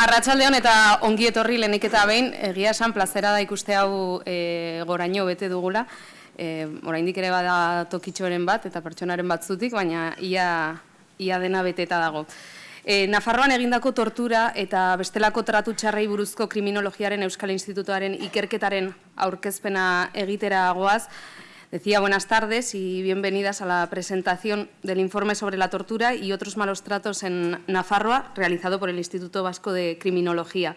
Arratsaldeon eta ongi etorri lenik eta behin, egia esan plazera da ikuste hau e, goraino bete dugula. E, oraindik ere bada tokitxoren bat eta pertsonaren batzutik, baina ia, ia dena beteta dago. E, Nafarroan egindako tortura eta bestelako tratu txarrei buruzko kriminologiaren Euskal Institutuaren ikerketaren aurkezpena egitera goaz, Decía buenas tardes y bienvenidas a la presentación del informe sobre la tortura y otros malos tratos en Nafarroa, realizado por el Instituto Vasco de Criminología.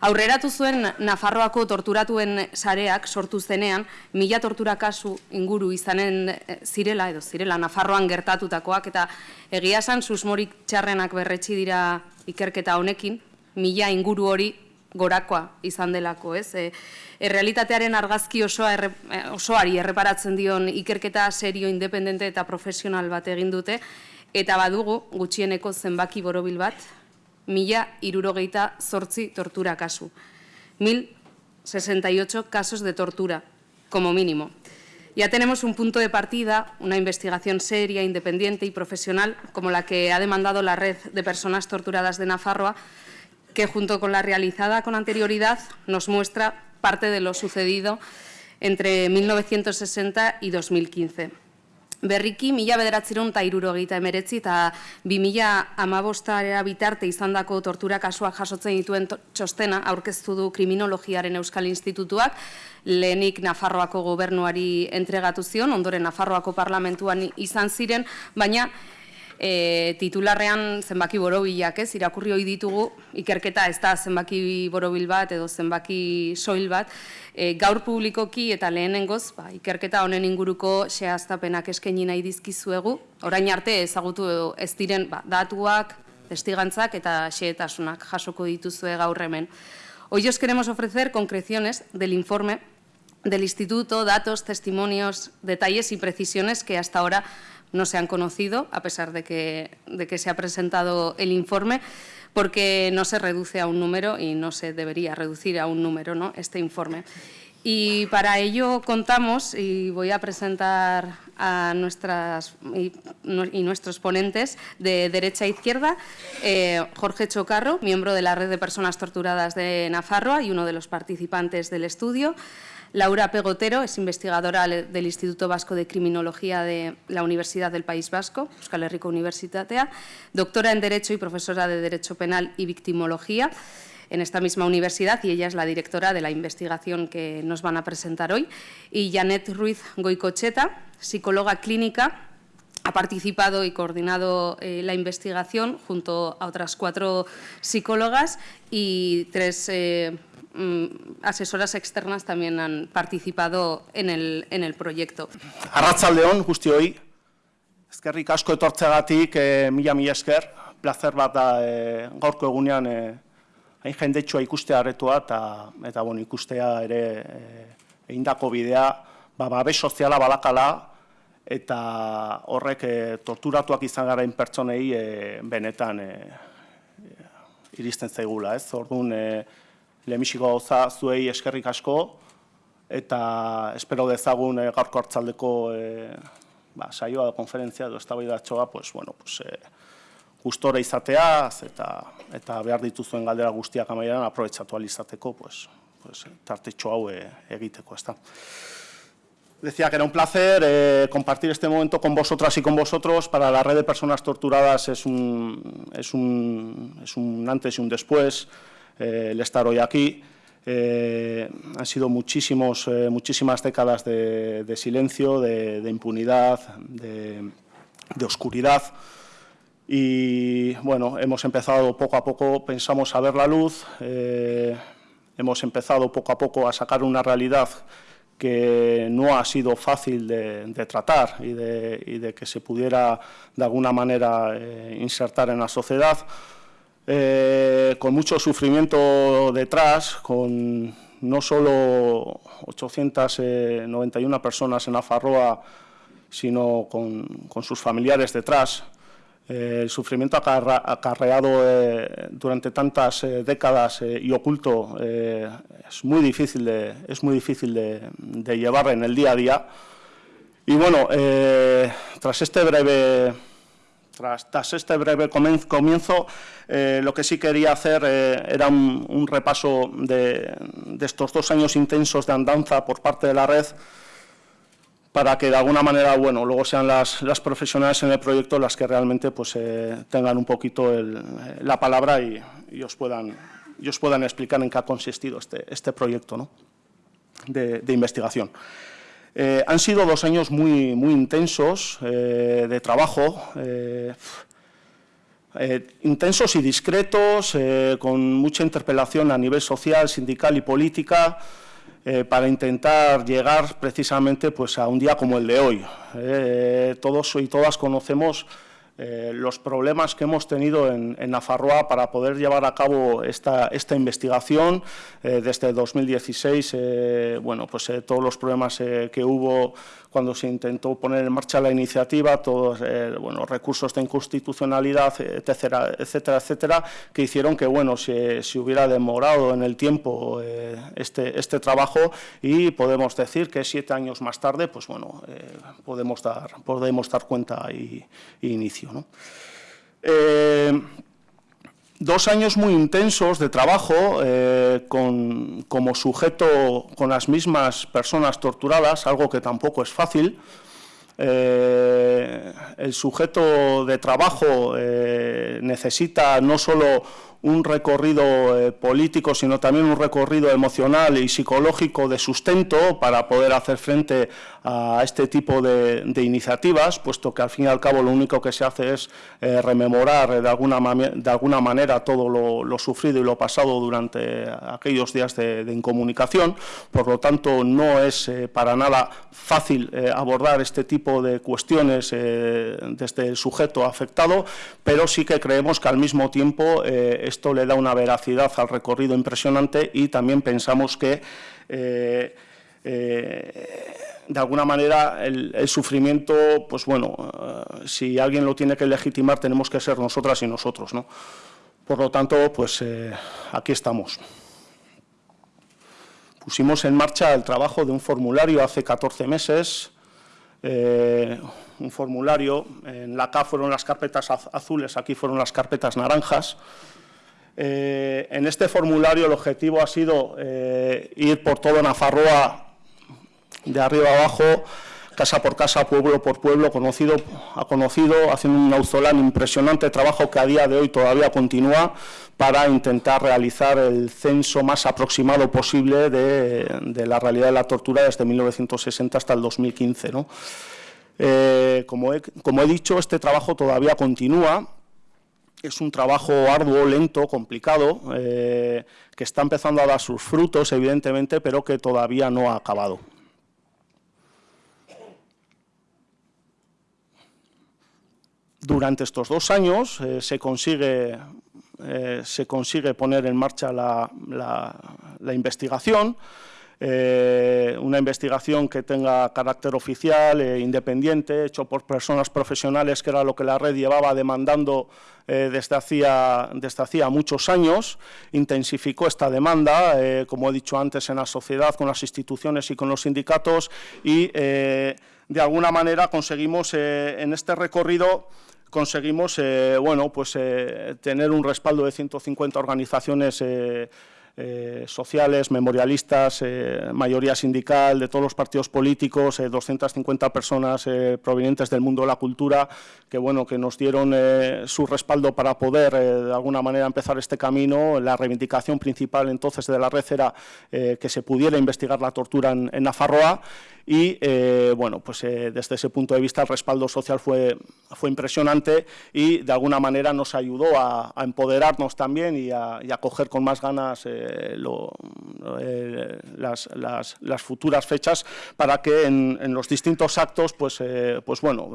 Aurreratu zuen Nafarroako torturatuen sareak sortu zenean, mila tortura kasu inguru izanen eh, zirela, edo zirela, Nafarroan gertatutakoak, eta egia esan susmorik txarrenak berretsi dira ikerketa honekin, mila inguru hori gorakoa izan delako, ez? E, errealitatearen argazki osoa erre, e, osoari erreparatzen dion ikerketa serio independente eta profesional bat egin dute eta badugu gutxieneko zenbaki borobil bat, mila irurogeita zortzi tortura kasu. Mil 68 casos de tortura, como mínimo. Ya tenemos un punto de partida, una investigación seria, independiente y profesional, como la que ha demandado la red de personas torturadas de Nafarroa, que junto con la realizada con anterioridad nos muestra parte de lo sucedido entre 1960 y 2015. Berriki, mila bederatzeron eta irurogeita emeretzi eta bi mila amabostarea bitarte izandako tortura kasuak jasotzen dituen txostena aurkeztu du kriminologiaren Euskal Institutuak, lehenik Nafarroako gobernuari entregatu zion, ondoren Nafarroako parlamentuan izan ziren, baina e, titularrean zenbaki borobilak, ez, irakurri hoi ditugu, ikerketa ez da zenbaki borobil bat edo zenbaki soil bat, e, gaur publikoki eta lehenengoz, ba, ikerketa honen inguruko sehaztapenak eskaini nahi dizkizuegu, orain arte ezagutu ez diren ba, datuak, testigantzak eta xehetasunak jasoko dituzue gaur hemen. Hoy os queremos ofrecer concreciones del informe del Instituto, datos, testimonios, detalles y precisiones que hasta ahora no se han conocido, a pesar de que, de que se ha presentado el informe, porque no se reduce a un número y no se debería reducir a un número ¿no? este informe. Y para ello contamos, y voy a presentar a nuestras y, nuestros ponentes de derecha a izquierda, eh, Jorge Chocarro, miembro de la Red de Personas Torturadas de Nafarroa y uno de los participantes del estudio, Laura Pegotero es investigadora del Instituto Vasco de Criminología de la Universidad del País Vasco, Euskal Herriko Universitatea, doctora en Derecho y profesora de Derecho Penal y Victimología en esta misma universidad y ella es la directora de la investigación que nos van a presentar hoy. Y Janet Ruiz Goicocheta, psicóloga clínica, ha participado y coordinado eh, la investigación junto a otras cuatro psicólogas y tres eh, asesoras externas también han participado en el, en el proyecto. Arratzaldeon, guzti hoi, ezkerrik asko etortzegatik, e, mila mila esker, placer bat da e, gaurko egunean e, hain jendetsua ikustea arretua eta, eta bon, ikustea ere e, eindako bidea, ba, babes soziala balakala, eta horrek e, torturatuak izan garain pertsonei e, benetan e, iristen zaigula, ez? Orduan, e, lehenbiziko gauza zuei eskerrik asko, eta espero dezagun e, gaurko hartzaldeko e, ba, saioa da konferentzia edo eztabaidatxoa, pues, bueno, pues, e, gustora izateaz eta, eta behar dituzuen galdera guztiak amaieran aprobetsatu alizateko, pues, pues, tartetxo hau e, egiteko. Ezta. Decía que era un placer eh, compartir este momento con vosotras y con vosotros. Para la red de personas torturadas es un, es un, es un antes y un después. Eh, el estar hoy aquí. Eh, han sido muchísimos, eh, muchísimas décadas de, silencio, de, impunidad, de, oscuridad. Y bueno, hemos empezado poco a poco, pensamos a ver la luz, hemos empezado poco a poco a sacar una realidad que no ha sido fácil de, tratar y de, y de, que se pudiera de alguna manera insertar en la sociedad. Eh, con mucho sufrimiento detrás, con no solo 891 personas en Afarroa, sino con, sus familiares detrás. Eh, el sufrimiento acarreado eh, durante tantas décadas y oculto es muy difícil, de, es muy difícil de, llevar en el día a día. Y bueno, tras este breve Tras, este breve comienzo, eh, lo que sí quería hacer eh, era un, repaso de, estos dos años intensos de andanza por parte de la red para que de alguna manera, bueno, luego sean las, profesionales en el proyecto las que realmente pues, eh, tengan un poquito la palabra y, os puedan, puedan explicar en qué ha consistido este, este proyecto de investigación. Eh, han sido dos años muy, muy intensos eh, de trabajo, eh, intensos y discretos, con mucha interpelación a nivel social, sindical y política, para intentar llegar precisamente pues, a un día como el de hoy. todos y todas conocemos eh, los problemas que hemos tenido en, en, Nafarroa para poder llevar a cabo esta, esta investigación eh, desde 2016, eh, bueno, pues todos los problemas que hubo cuando se intentó poner en marcha la iniciativa, todos bueno, recursos de inconstitucionalidad, etcétera, etcétera, etcétera, que hicieron que bueno, se, hubiera demorado en el tiempo este, este trabajo y podemos decir que siete años más tarde, pues bueno, podemos, dar, podemos dar cuenta y, y inicio. Eh, dos años muy intensos de trabajo eh, con, como sujeto con las mismas personas torturadas, algo que tampoco es fácil. Eh, el sujeto de trabajo necesita no solo un recorrido eh, político, sino también un recorrido emocional y psicológico de sustento para poder hacer frente a este tipo de, iniciativas, puesto que al fin y al cabo lo único que se hace es eh, rememorar de alguna, de alguna manera todo lo, sufrido y lo pasado durante aquellos días de, incomunicación. Por lo tanto, no es eh, para nada fácil abordar este tipo de cuestiones desde el sujeto afectado, pero sí que creemos que al mismo tiempo esto le da una veracidad al recorrido impresionante y también pensamos que eh, eh, de alguna manera el, sufrimiento, pues bueno, eh, si alguien lo tiene que legitimar tenemos que ser nosotras y nosotros, ¿no? Por lo tanto, pues aquí estamos. Pusimos en marcha el trabajo de un formulario hace 14 meses, un formulario, en la K fueron las carpetas azules, aquí fueron las carpetas naranjas, eh, en este formulario el objetivo ha sido eh, ir por todo Nafarroa, de arriba abajo, casa por casa, pueblo por pueblo, conocido a conocido, haciendo un auzolán impresionante trabajo que a día de hoy todavía continúa para intentar realizar el censo más aproximado posible de, la realidad de la tortura desde 1960 hasta el 2015. Eh, como, como he dicho, este trabajo todavía continúa es un trabajo arduo, lento, complicado, eh, que está empezando a dar sus frutos, evidentemente, pero que todavía no ha acabado. Durante estos dos años eh, se, consigue, eh, se, consigue, poner en marcha la, la investigación, eh, una investigación que tenga carácter oficial, e independiente, hecho por personas profesionales, que era lo que la red llevaba demandando eh, desde, hacía, desde hacía muchos años, intensificó esta demanda, como he dicho antes, en la sociedad, con las instituciones y con los sindicatos, y de alguna manera conseguimos en este recorrido conseguimos bueno, pues, tener un respaldo de 150 organizaciones eh, sociales, memorialistas, eh, mayoría sindical de todos los partidos políticos, 250 eh, personas provenientes del mundo de la cultura, que, bueno, que nos dieron su respaldo para poder, de alguna manera, empezar este camino. La reivindicación principal entonces de la red era que se pudiera investigar la tortura en, en Nafarroa y eh, bueno, pues eh, desde ese punto de vista el respaldo social fue, fue impresionante y de alguna manera nos ayudó a, empoderarnos también y a, coger con más ganas eh, las, futuras fechas para que en, los distintos actos, pues, pues bueno,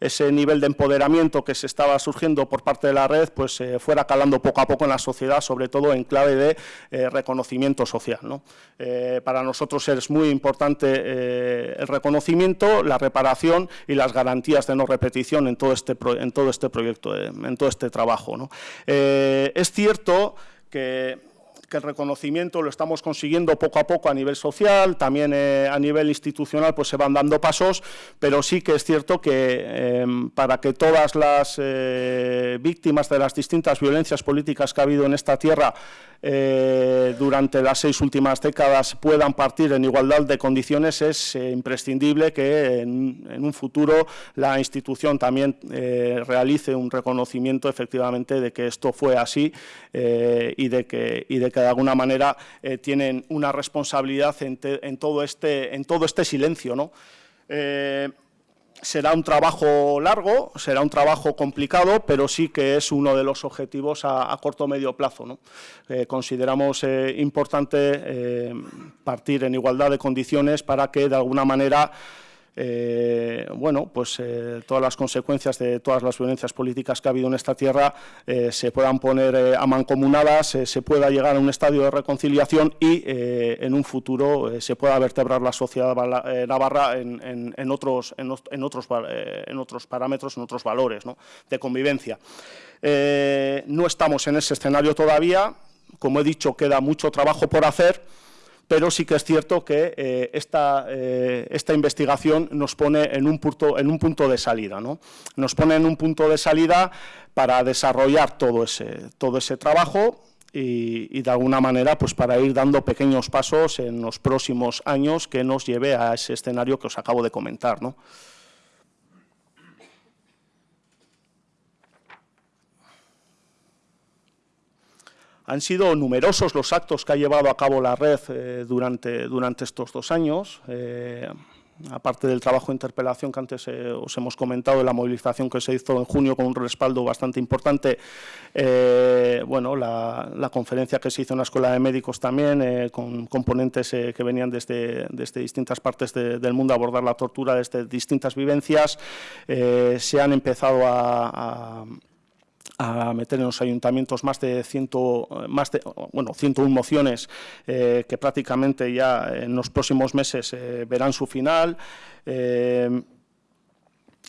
ese nivel de empoderamiento que se estaba surgiendo por parte de la red pues eh, fuera calando poco a poco en la sociedad, sobre todo en clave de eh, reconocimiento social. Eh, para nosotros es muy importante el reconocimiento, la reparación y las garantías de no repetición en todo este, en todo este proyecto, en todo este trabajo. es cierto que que el reconocimiento lo estamos consiguiendo poco a poco a nivel social, también eh, a nivel institucional pues se van dando pasos, pero sí que es cierto que em, para que todas las eh, víctimas de las distintas violencias políticas que ha habido en esta tierra eh, durante las seis últimas décadas puedan partir en igualdad de condiciones, es imprescindible que en, un futuro la institución también realice un reconocimiento efectivamente de que esto fue así y, de que, y de que de alguna manera eh, tienen una responsabilidad en, todo, este, en todo este silencio. ¿no? Eh, será un trabajo largo, será un trabajo complicado, pero sí que es uno de los objetivos a, corto o medio plazo. ¿no? Eh, consideramos importante partir en igualdad de condiciones para que de alguna manera eh, bueno, pues eh, todas las consecuencias de todas las violencias políticas que ha habido en esta tierra eh, se puedan poner a mancomunadas, se pueda llegar a un estadio de reconciliación y en un futuro se pueda vertebrar la sociedad navarra en, otros, en, otros, en otros parámetros, en otros valores de convivencia. no estamos en ese escenario todavía, como he dicho, queda mucho trabajo por hacer, pero sí que es cierto que eh, eh, esta, investigación nos pone en un punto, en un punto de salida. ¿no? Nos pone en un punto de salida para desarrollar todo ese, todo ese trabajo y, de alguna manera pues para ir dando pequeños pasos en los próximos años que nos lleve a ese escenario que os acabo de comentar. ¿no? Han sido numerosos los actos que ha llevado a cabo la red eh, durante, durante estos dos años. Eh, aparte del trabajo de interpelación que antes eh, os hemos comentado, la movilización que se hizo en junio con un respaldo bastante importante, bueno, la, conferencia que se hizo en la Escuela de Médicos también, con componentes que venían desde, desde distintas partes del mundo a abordar la tortura desde distintas vivencias, se han empezado a a meter en los ayuntamientos más de, ciento, más de bueno, 101 mociones eh, que prácticamente ya en los próximos meses eh, verán su final. Eh,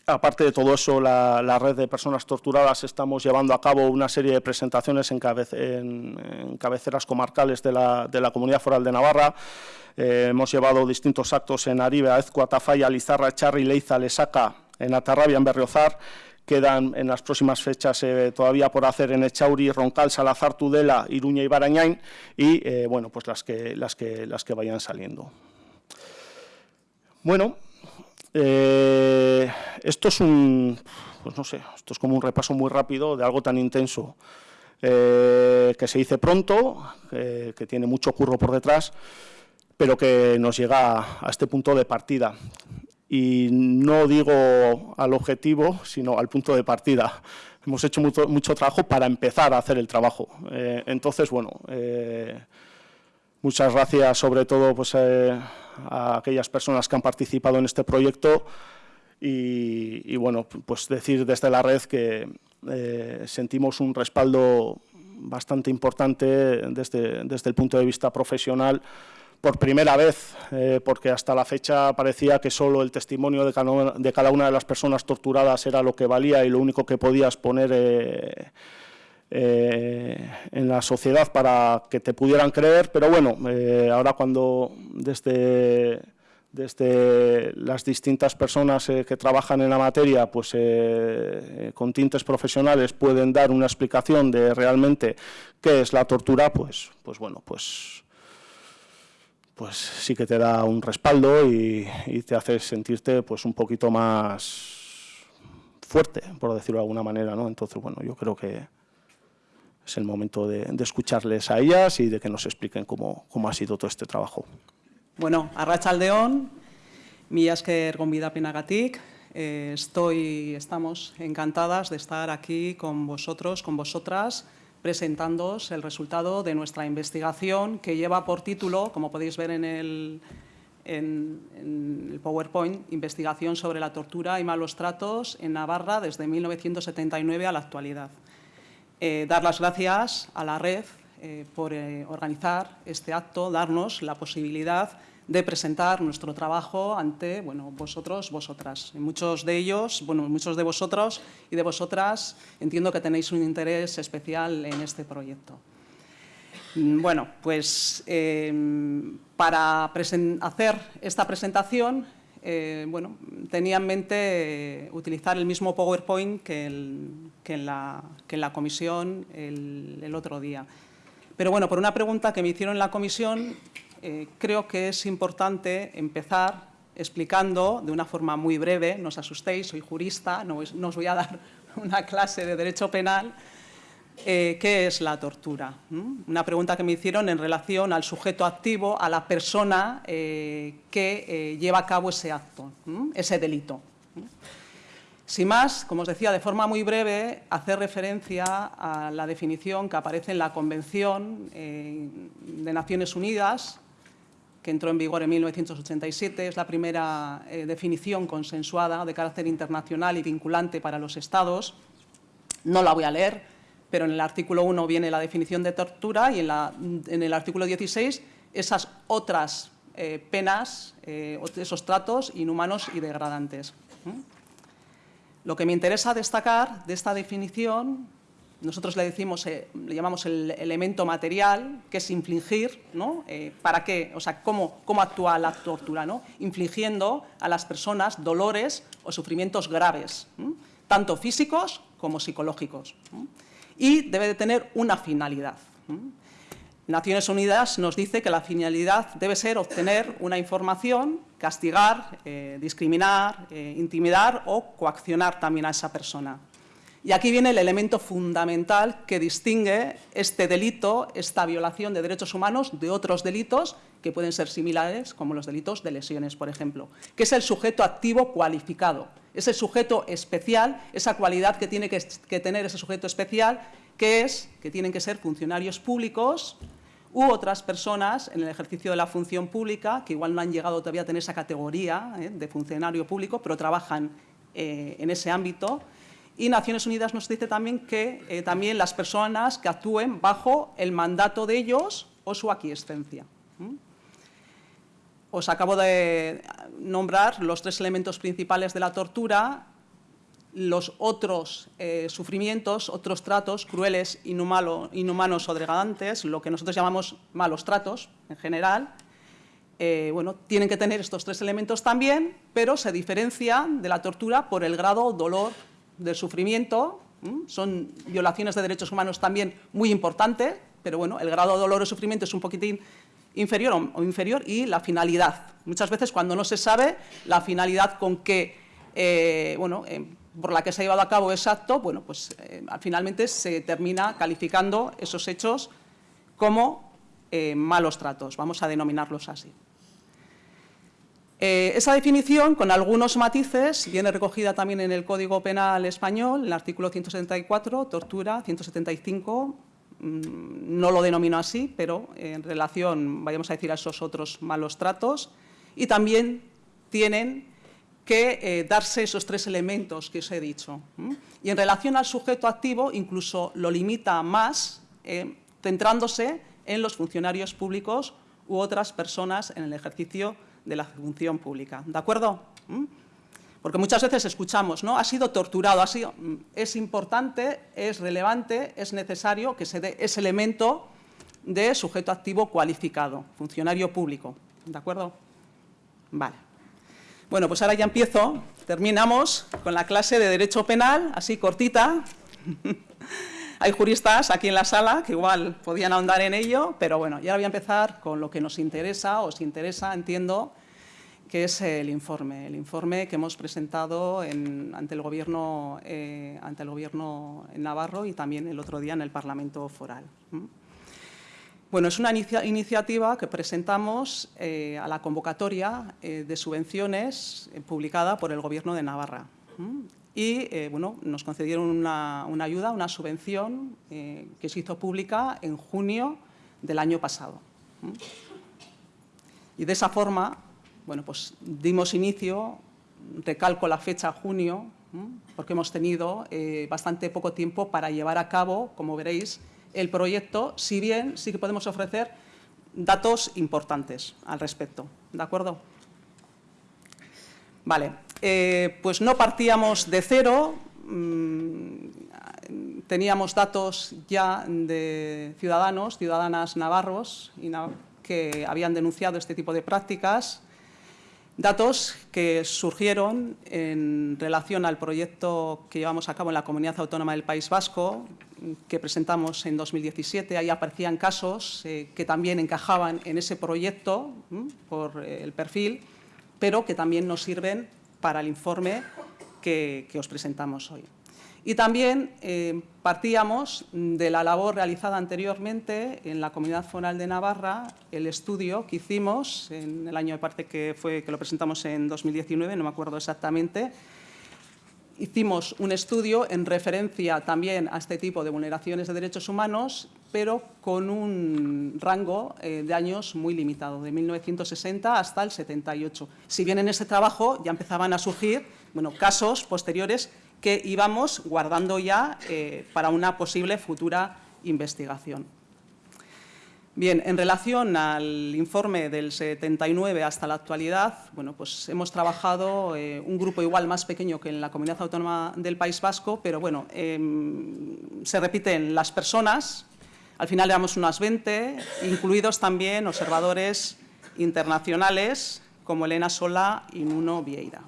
aparte de todo eso, la, red de personas torturadas estamos llevando a cabo una serie de presentaciones en, cabeceras comarcales de la, de la, Comunidad Foral de Navarra. hemos llevado distintos actos en Aribe, Aezco, Atafaya, Lizarra, Charri, Leiza, Lesaca, en Atarrabia, en Berriozar, quedan en las próximas fechas eh, todavía por hacer en Echauri, Roncal, Salazar, Tudela, Iruña y Barañain y eh, bueno, pues las que, las, que, las que vayan saliendo. Bueno, eh, esto es un, pues no sé, esto es como un repaso muy rápido de algo tan intenso que se dice pronto, que tiene mucho curro por detrás, pero que nos llega a este punto de partida y no digo al objetivo, sino al punto de partida. Hemos hecho mucho, trabajo para empezar a hacer el trabajo. Eh, entonces, bueno, eh, muchas gracias sobre todo pues, eh, a aquellas personas que han participado en este proyecto y, bueno, pues decir desde la red que sentimos un respaldo bastante importante desde, desde el punto de vista profesional por primera vez, eh, porque hasta la fecha parecía que solo el testimonio de cada, una de las personas torturadas era lo que valía y lo único que podías poner eh, eh, en la sociedad para que te pudieran creer, pero bueno, ahora cuando desde, desde las distintas personas que trabajan en la materia, pues con tintes profesionales pueden dar una explicación de realmente qué es la tortura, pues, pues bueno, pues pues sí que te da un respaldo y, te hace sentirte pues un poquito más fuerte, por decirlo de alguna manera, ¿no? Entonces, bueno, yo creo que es el momento de, escucharles a ellas y de que nos expliquen cómo, cómo ha sido todo este trabajo. Bueno, Arrachaldeón, mi esker gonbidapenagatik, eh, estoy, estamos encantadas de estar aquí con vosotros, con vosotras, presentándoos el resultado de nuestra investigación que lleva por título, como podéis ver en el, PowerPoint, Investigación sobre la tortura y malos tratos en Navarra desde 1979 a la actualidad. Eh, dar las gracias a la red eh, por eh, organizar este acto, darnos la posibilidad presentar nuestro trabajo ante bueno, vosotros, vosotras. muchos de ellos, bueno, muchos de vosotros y de vosotras entiendo que tenéis un interés especial en este proyecto. Mm, bueno, pues em, para hacer esta presentación, eh, bueno, tenía en mente utilizar el mismo PowerPoint que, en, la, comisión el, otro día. Pero bueno, por una pregunta que me hicieron en la comisión, eh, creo que es importante empezar explicando de una forma muy breve, no os asustéis, soy jurista, no os voy a dar una clase de Derecho Penal, eh, ¿qué es la tortura? ¿Mm? Una pregunta que me hicieron en relación al sujeto activo, a la persona eh, que lleva a cabo ese acto, ese delito. Sin más, como os decía, de forma muy breve, hacer referencia a la definición que aparece en la Convención de Naciones Unidas, que entró en vigor en 1987, es la primera definición consensuada de carácter internacional y vinculante para los Estados. No la voy a leer, pero en el artículo 1 viene la definición de tortura y en, el artículo 16 esas otras eh, penas, eh, esos tratos inhumanos y degradantes. Lo que me interesa destacar de esta definición, nosotros le, decimos, eh, le llamamos el elemento material, que es infligir, ¿no? ¿Para qué? O sea, ¿cómo, cómo actúa la tortura? ¿no? Infligiendo a las personas dolores o sufrimientos graves, tanto físicos como psicológicos y debe de tener una finalidad. Naciones Unidas nos dice que la finalidad debe ser obtener una información, castigar, eh, discriminar, eh, intimidar o coaccionar también a esa persona. Y aquí viene el elemento fundamental que distingue este delito, esta violación de derechos humanos, de otros delitos que pueden ser similares, como los delitos de lesiones, por ejemplo, que es el sujeto activo cualificado, ese sujeto especial, esa cualidad que tiene que, tener ese sujeto especial, que es que tienen que ser funcionarios públicos u otras personas en el ejercicio de la función pública, que igual no han llegado todavía a tener esa categoría ¿eh? de funcionario público, pero trabajan eh, en ese ámbito, y Naciones Unidas nos dice también que eh, también las personas que actúen bajo el mandato de ellos o su aquiescencia. Os acabo de nombrar los tres elementos principales de la tortura, los otros eh, sufrimientos, otros tratos crueles, inhumanos o degradantes, lo que nosotros llamamos malos tratos en general, eh, bueno, tienen que tener estos tres elementos también, pero se diferencian de la tortura por el grado dolor del sufrimiento, son violaciones de derechos humanos también muy importantes, pero bueno, el grado de dolor o sufrimiento es un poquitín inferior o inferior y la finalidad. Muchas veces cuando no se sabe la finalidad con que, eh, bueno, eh, por la que se ha llevado a cabo ese acto, bueno, pues eh, finalmente se termina calificando esos hechos como malos tratos, vamos a denominarlos así. Eh, esa definición, con algunos matices, viene recogida también en el Código Penal Español, en el artículo 174, tortura, 175, mm, no lo denomino así, pero en relación, vayamos a decir, a esos otros malos tratos, y también tienen que eh, darse esos tres elementos que os he dicho. Y en relación al sujeto activo, incluso lo limita más, eh, centrándose en los funcionarios públicos u otras personas en el ejercicio de la función pública. ¿De acuerdo? ¿Mm? Porque muchas veces escuchamos, ¿no? Ha sido torturado, ha sido... Mm, es importante, es relevante, es necesario que se dé ese elemento de sujeto activo cualificado, funcionario público. ¿De acuerdo? Vale. Bueno, pues ahora ya empiezo. Terminamos con la clase de Derecho Penal, así cortita. Hay juristas aquí en la sala que igual podían ahondar en ello, pero bueno, ya voy a empezar con lo que nos interesa, os interesa, entiendo, que es el informe, el informe que hemos presentado ante, el gobierno, eh, ante el Gobierno Navarro y también el otro día en el Parlamento Foral. Bueno, es una iniciativa que presentamos eh, a la convocatoria eh, de subvenciones publicada por el Gobierno de Navarra y eh, bueno, nos concedieron una, ayuda, una subvención eh, que se hizo pública en junio del año pasado. Y de esa forma, bueno, pues dimos inicio, recalco la fecha junio, porque hemos tenido eh, bastante poco tiempo para llevar a cabo, como veréis, el proyecto, si bien sí que podemos ofrecer datos importantes al respecto. ¿De acuerdo? Vale, eh, pues no partíamos de cero, mm, teníamos datos ya de ciudadanos, ciudadanas navarros que habían denunciado este tipo de prácticas, datos que surgieron en relación al proyecto que llevamos a cabo en la Comunidad Autónoma del País Vasco, que presentamos en 2017. Ahí aparecían casos eh, que también encajaban en ese proyecto por eh, el perfil, pero que también nos sirven para el informe que os presentamos hoy. Y también eh, partíamos de la labor realizada anteriormente en la Comunidad Foral de Navarra, el estudio que hicimos en el año de parte que, fue, que lo presentamos en 2019, no me acuerdo exactamente, hicimos un estudio en referencia también a este tipo de vulneraciones de derechos humanos, pero con un rango eh, de años muy limitado, de 1960 hasta el 78. Si bien en ese trabajo ya empezaban a surgir bueno, casos posteriores que íbamos guardando ya eh, para una posible futura investigación. Bien, en relación al informe del 79 hasta la actualidad, bueno, pues hemos trabajado eh, un grupo igual más pequeño que en la Comunidad Autónoma del País Vasco, pero bueno, em, se repiten las personas, al final éramos unas 20, incluidos también observadores internacionales como Elena Sola y Nuno Vieira.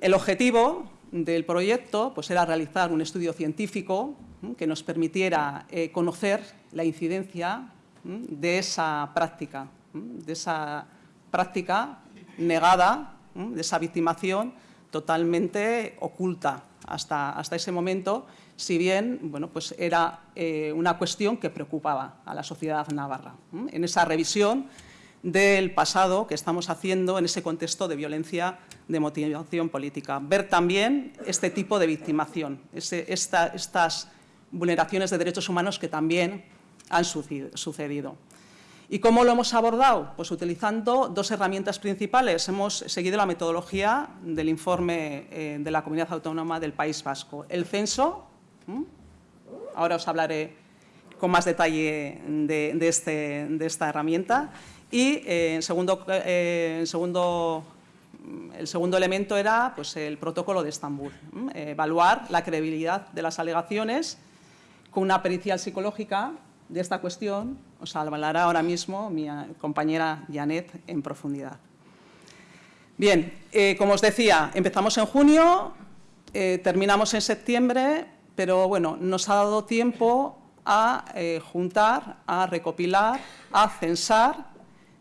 El objetivo del proyecto pues, era realizar un estudio científico que nos permitiera eh, conocer la incidencia de esa práctica, de esa práctica negada, de esa victimación totalmente oculta hasta, hasta ese momento, si bien bueno, pues era eh, una cuestión que preocupaba a la sociedad navarra. En esa revisión del pasado que estamos haciendo en ese contexto de violencia de motivación política. Ver también este tipo de victimación, estas vulneraciones de derechos humanos que también han sucedido. ¿Y cómo lo hemos abordado? Pues utilizando dos herramientas principales. Hemos seguido la metodología del informe eh, de la Comunidad Autónoma del País Vasco. El censo, ahora os hablaré con más detalle de, este, esta herramienta, y eh, segundo, eh, segundo, el segundo elemento era pues, el protocolo de Estambul, evaluar la credibilidad de las alegaciones con una pericial psicológica de esta cuestión, os hablará ahora mismo mi compañera Janet en profundidad. Bien, eh, como os decía, empezamos en junio, terminamos en septiembre, pero bueno, nos ha dado tiempo a juntar, a recopilar, a censar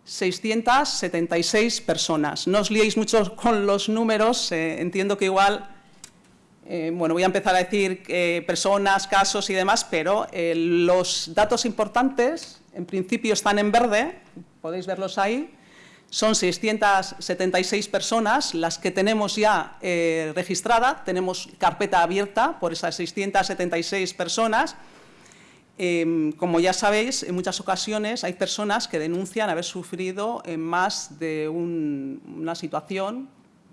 676 personas. No os liéis mucho con los números, eh, entiendo que igual, eh, bueno, voy a empezar a decir eh, personas, casos y demás, pero los datos importantes, en principio están en verde, podéis verlos ahí, son 676 personas las que tenemos ya registrada, tenemos carpeta abierta por esas 676 personas, Em, como ya sabéis, en muchas ocasiones hay personas que denuncian haber sufrido más de una situación,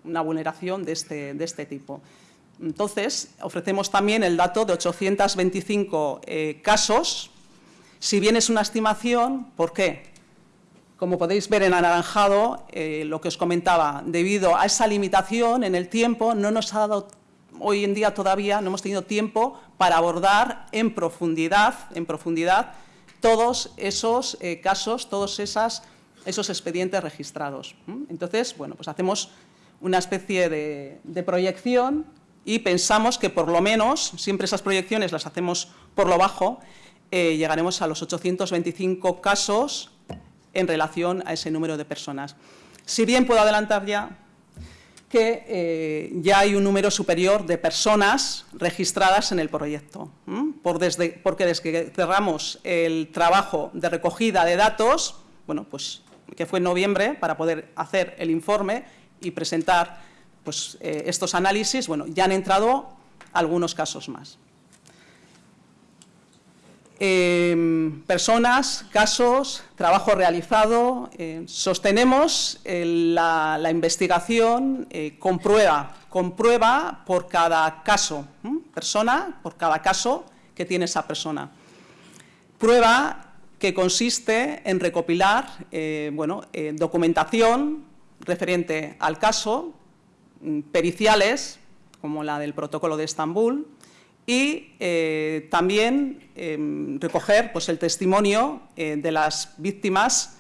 una vulneración de este, de este, tipo. Entonces, ofrecemos también el dato de 825 eh, casos, si bien es una estimación, ¿por qué? Como podéis ver en anaranjado, eh, lo que os comentaba, debido a esa limitación en el tiempo, no nos ha dado hoy en día todavía no hemos tenido tiempo para abordar en profundidad, en profundidad todos esos eh, casos, todos esas, esos expedientes registrados. Entonces, bueno, pues hacemos una especie de, proyección y pensamos que por lo menos, siempre esas proyecciones las hacemos por lo bajo, eh, llegaremos a los 825 casos en relación a ese número de personas. Si bien puedo adelantar ya que eh, ya hay un número superior de personas registradas en el proyecto, porque desde que cerramos el trabajo de recogida de datos, bueno, pues, que fue en noviembre, para poder hacer el informe y presentar pues, eh, estos análisis, bueno, ya han entrado algunos casos más. Em, personas, casos, trabajo realizado. Eh, sostenemos eh, la, investigación eh, con prueba, con prueba por cada caso, persona, por cada caso que tiene esa persona. Prueba que consiste en recopilar bueno, documentación referente al caso, mm, periciales, como la del protocolo de Estambul, y eh, también em, recoger pues, el testimonio eh, de las víctimas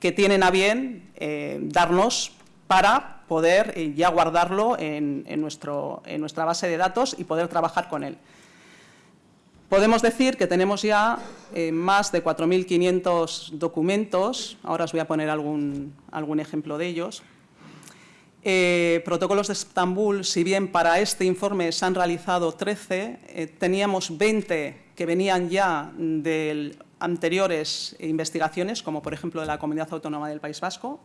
que tienen a bien eh, darnos para poder ya guardarlo en, nuestro, en nuestra base de datos y poder trabajar con él. Podemos decir que tenemos ya más de 4.500 documentos, ahora os voy a poner algún, algún ejemplo de ellos, eh, protocolos de Estambul, si bien para este informe se han realizado 13, eh, teníamos 20 que venían ya de anteriores investigaciones, como por ejemplo de la Comunidad Autónoma del País Vasco.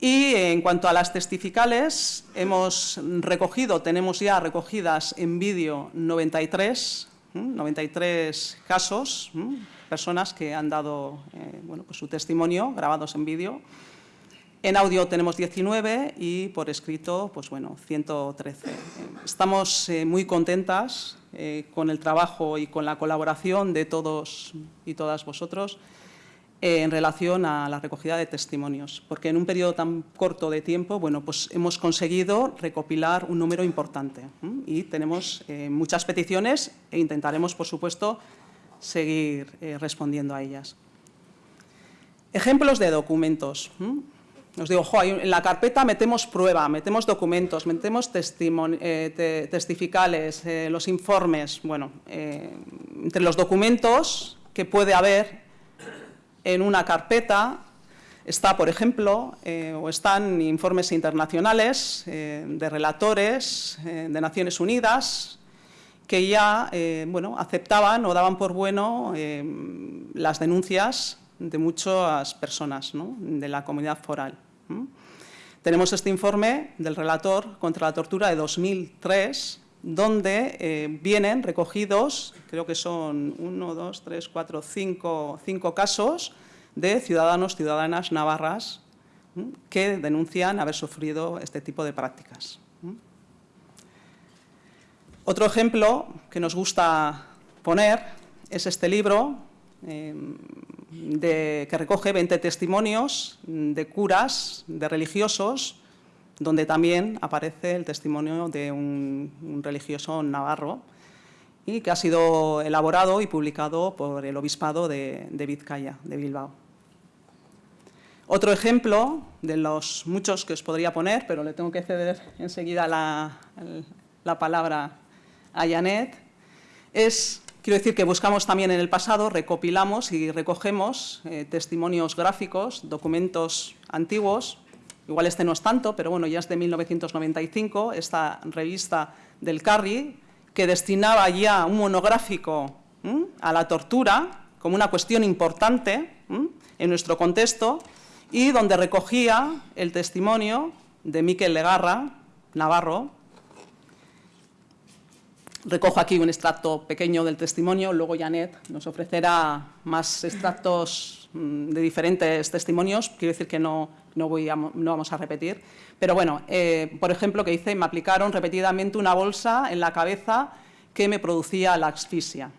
Y en cuanto a las testificales, hemos recogido, tenemos ya recogidas en vídeo 93, 93 casos, personas que han dado eh, bueno, pues su testimonio grabados en vídeo. En audio tenemos 19 y por escrito, pues bueno, 113. Estamos eh, muy contentas eh, con el trabajo y con la colaboración de todos y todas vosotros eh, en relación a la recogida de testimonios, porque en un periodo tan corto de tiempo, bueno, pues hemos conseguido recopilar un número importante y tenemos muchas peticiones e intentaremos, por supuesto, seguir respondiendo a ellas. Ejemplos de documentos. Nos digo, en la carpeta metemos prueba, metemos documentos, metemos eh, testificales, eh, los informes. Bueno, eh, entre los documentos que puede haber en una carpeta está, por ejemplo, o están informes internacionales de relatores de Naciones Unidas que ya bueno, aceptaban o daban por bueno las denuncias de muchas personas de la comunidad foral. Tenemos este informe del relator contra la tortura de 2003, donde eh, vienen recogidos, creo que son uno, dos, tres, cuatro, cinco, cinco casos de ciudadanos, ciudadanas navarras que denuncian haber sufrido este tipo de prácticas. Otro ejemplo que nos gusta poner es este libro, eh, que recoge 20 testimonios de curas, de religiosos, donde también aparece el testimonio de un, religioso navarro y que ha sido elaborado y publicado por el Obispado de, Vizcaya, de Bilbao. Otro ejemplo de los muchos que os podría poner, pero le tengo que ceder enseguida la, la palabra a Janet, es Quiero decir que buscamos también en el pasado, recopilamos y recogemos eh, testimonios gráficos, documentos antiguos, igual este no es tanto, pero bueno, ya es de 1995, esta revista del Carri, que destinaba ya un monográfico a la tortura como una cuestión importante en nuestro contexto y donde recogía el testimonio de Miquel Legarra, Navarro, Recojo aquí un extracto pequeño del testimonio, luego Janet nos ofrecerá más extractos mm, de diferentes testimonios, quiero decir que no, no, voy no vamos a repetir, pero bueno, eh, por ejemplo, que dice, me aplicaron repetidamente una bolsa en la cabeza que me producía la asfixia.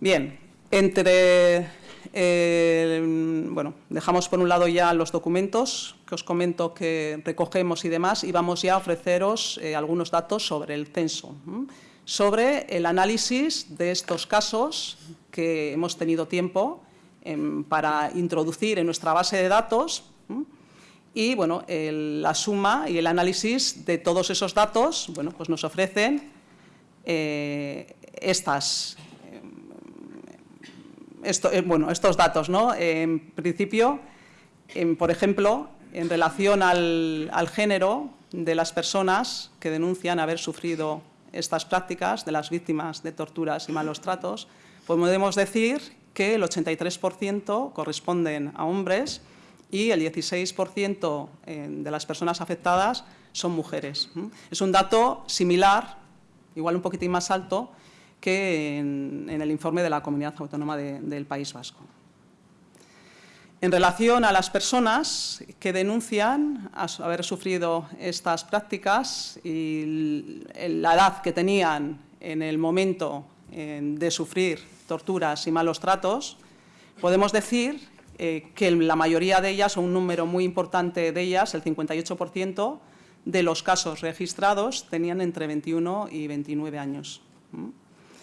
Bien, entre eh, bueno, dejamos por un lado ya los documentos que os comento que recogemos y demás y vamos ya a ofreceros eh, algunos datos sobre el censo, sobre el análisis de estos casos que hemos tenido tiempo em, para introducir en nuestra base de datos y bueno, la suma y el análisis de todos esos datos bueno, pues nos ofrecen eh, estas esto, eh, bueno, estos datos. ¿no? En principio, por ejemplo, en relación al, género de las personas que denuncian haber sufrido estas prácticas, de las víctimas de torturas y malos tratos, pues podemos decir que el 83% corresponden a hombres y el 16% eh, de las personas afectadas son mujeres. Es un dato similar, igual un poquitín más alto, que en, el informe de la Comunidad Autónoma del País Vasco. En relación a las personas que denuncian haber sufrido estas prácticas y la edad que tenían en el momento de sufrir torturas y malos tratos, podemos decir eh, que la mayoría de ellas, o un número muy importante de ellas, el 58%, de los casos registrados tenían entre 21 y 29 años.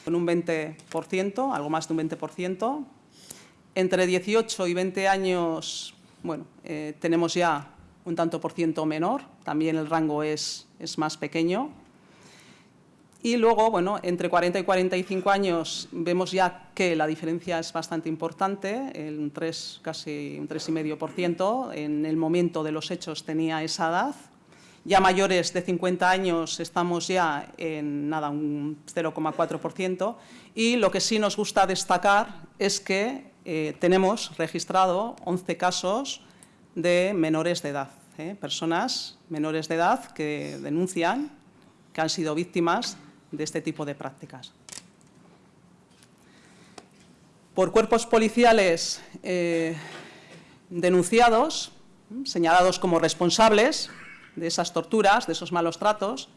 Con un 20%, algo más de un 20%. Entre 18 y 20 años, bueno, eh, tenemos ya un tanto por ciento menor, también el rango es, es más pequeño. Y luego, bueno, entre 40 y 45 años vemos ya que la diferencia es bastante importante, un 3, casi un 3,5%, en el momento de los hechos tenía esa edad. Ya mayores de 50 años estamos ya en nada, un 0,4%. Y lo que sí nos gusta destacar es que eh, tenemos registrado 11 casos de menores de edad, ¿eh? personas menores de edad que denuncian que han sido víctimas de este tipo de prácticas. Por cuerpos policiales eh, denunciados, señalados como responsables de esas torturas, de esos malos tratos,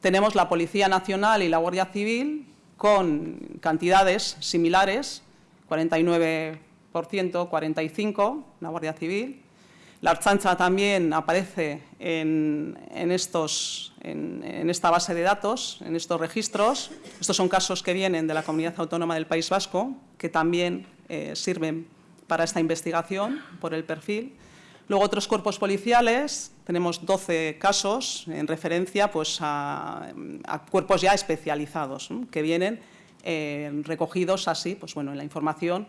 tenemos la Policía Nacional y la Guardia Civil con cantidades similares, 49%, 45%, la Guardia Civil, la Archancha también aparece en, estos, en, esta base de datos, en estos registros. Estos son casos que vienen de la Comunidad Autónoma del País Vasco, que también eh, sirven para esta investigación por el perfil. Luego otros cuerpos policiales, tenemos 12 casos en referencia pues, a, cuerpos ya especializados, que vienen eh, recogidos así pues, bueno, en la información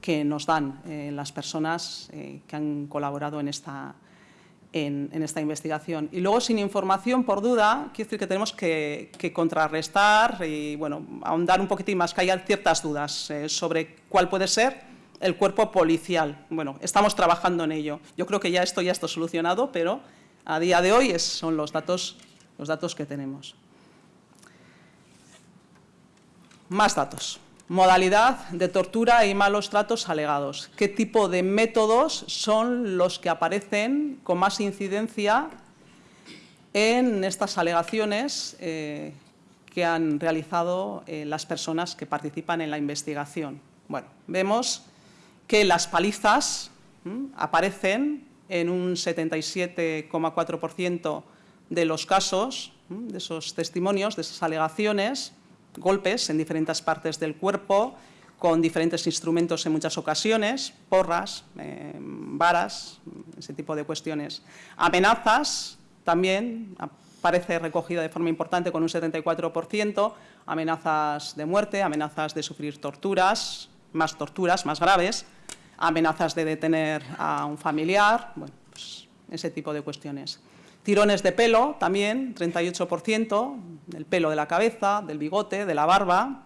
que nos dan eh, las personas eh, que han colaborado en esta, en, esta investigación. Y luego, sin información, por duda, quiero decir que tenemos que, contrarrestar y bueno, ahondar un poquitín más, que haya ciertas dudas sobre cuál puede ser el cuerpo policial. Bueno, estamos trabajando en ello. Yo creo que ya esto ya está solucionado, pero a día de hoy son los datos, los datos que tenemos. Más datos modalidad de tortura y malos tratos alegados. ¿Qué tipo de métodos son los que aparecen con más incidencia en estas alegaciones eh, que han realizado eh, las personas que participan en la investigación? Bueno, vemos que las palizas aparecen en un 77,4% de los casos, de esos testimonios, de esas alegaciones, golpes en diferentes partes del cuerpo, con diferentes instrumentos en muchas ocasiones, porras, eh, varas, ese tipo de cuestiones. Amenazas también aparece recogida de forma importante con un 74%, amenazas de muerte, amenazas de sufrir torturas, más torturas, más graves, amenazas de detener a un familiar, bueno, pues ese tipo de cuestiones. Tirones de pelo también, 38%, del pelo de la cabeza, del bigote, de la barba,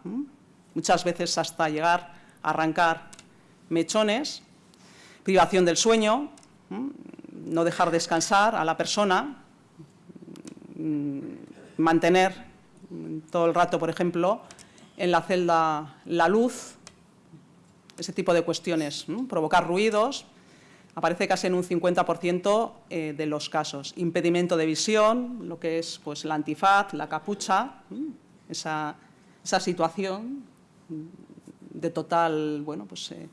muchas veces hasta llegar a arrancar mechones. Privación del sueño, no dejar descansar a la persona, mantener todo el rato, por ejemplo, en la celda la luz, ese tipo de cuestiones, provocar ruidos, aparece casi en un 50% eh, de los casos. Impedimento de visión, lo que es pues, el antifaz, la capucha, esa, situación de total bueno, pues, eh,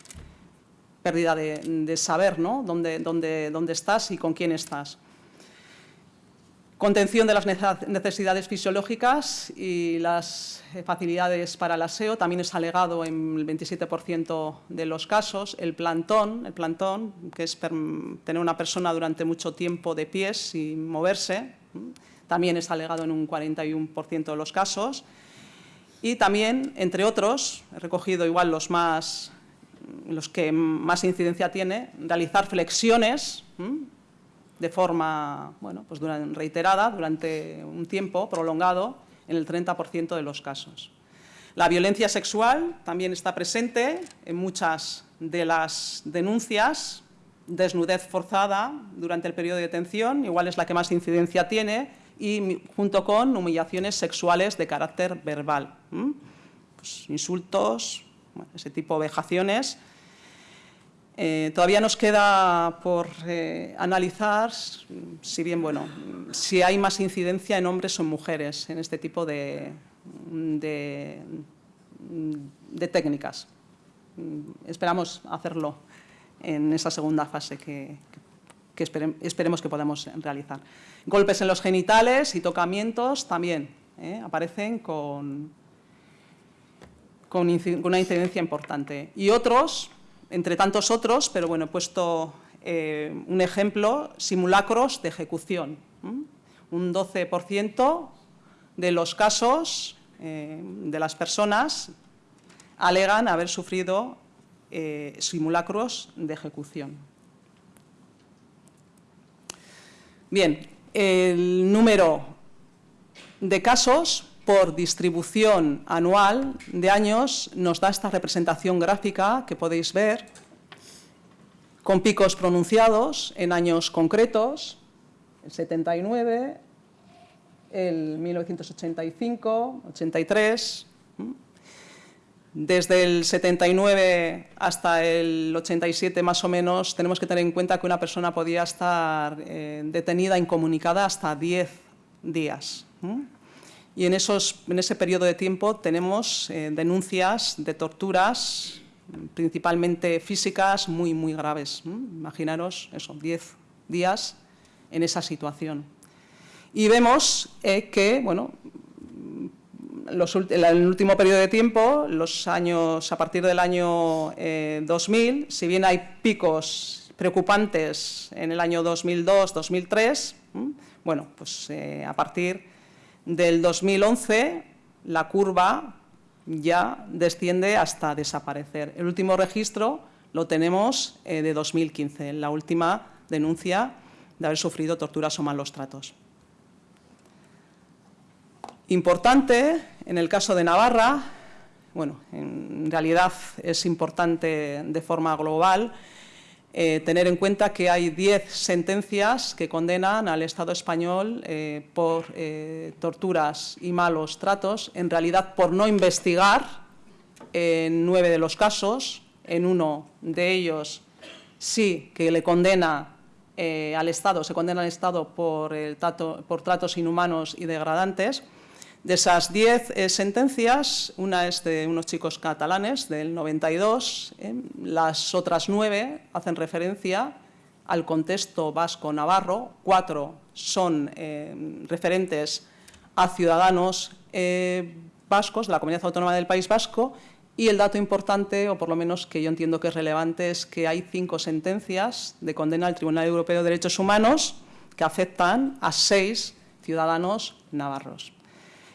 pérdida de, saber ¿no? dónde, dónde, dónde estás y con quién estás. Contención de las necesidades fisiológicas y las facilidades para el aseo también es alegado en el 27% de los casos. El plantón, el plantón, que es tener una persona durante mucho tiempo de pies sin moverse, también es alegado en un 41% de los casos. Y también, entre otros, he recogido igual los, más, los que más incidencia tiene, realizar flexiones de forma bueno, pues reiterada durante un tiempo prolongado en el 30% de los casos. La violencia sexual también está presente en muchas de las denuncias. Desnudez forzada durante el periodo de detención, igual es la que más incidencia tiene, y junto con humillaciones sexuales de carácter verbal. Pues insultos, ese tipo de vejaciones eh, todavía nos queda por eh, analizar, si bien, bueno, si hay más incidencia en hombres o mujeres en este tipo de, técnicas. Esperamos hacerlo en esa segunda fase que, esperemos que podamos realizar. Golpes en los genitales y tocamientos también ¿eh? aparecen con, una incidencia importante. Y otros, entre tantos otros, pero bueno, he puesto eh, un ejemplo, simulacros de ejecución. Un 12% de los casos eh, de las personas alegan haber sufrido simulacros de ejecución. Bien, el número de casos por distribución anual de años nos da esta representación gráfica que podéis ver, con picos pronunciados en años concretos, el 79, el 1985, 83, desde el 79 hasta el 87 más o menos tenemos que tener en cuenta que una persona podía estar eh, detenida, incomunicada hasta 10 días. Y en, esos, en ese periodo de tiempo tenemos eh, denuncias de torturas, principalmente físicas, muy, muy graves. Imaginaros eso, 10 días en esa situación. Y vemos eh, que, bueno, el último periodo de tiempo, los años, a partir del año 2000, eh, si bien hay picos preocupantes en el año 2002, 2003, bueno, pues a partir del 2011 la curva ya desciende hasta desaparecer. El último registro lo tenemos eh, de 2015, la última denuncia de haber sufrido torturas o malos tratos. Importante, en el caso de Navarra, bueno, en realidad es importante de forma global eh, tener en cuenta que hay 10 sentencias que condenan al Estado español eh, por eh, torturas y malos tratos, en realidad por no investigar en nueve de los casos, en uno de ellos sí que le condena al Estado, se condena al Estado por, por tratos inhumanos y degradantes, de esas diez eh, sentencias, una es de unos chicos catalanes del 92, eh, las otras nueve hacen referencia al contexto vasco-navarro, cuatro son eh, referentes a ciudadanos vascos de la Comunidad Autónoma del País Vasco y el dato importante, o por lo menos que yo entiendo que es relevante, es que hay cinco sentencias de condena al Tribunal Europeo de Derechos Humanos que afectan a seis ciudadanos navarros.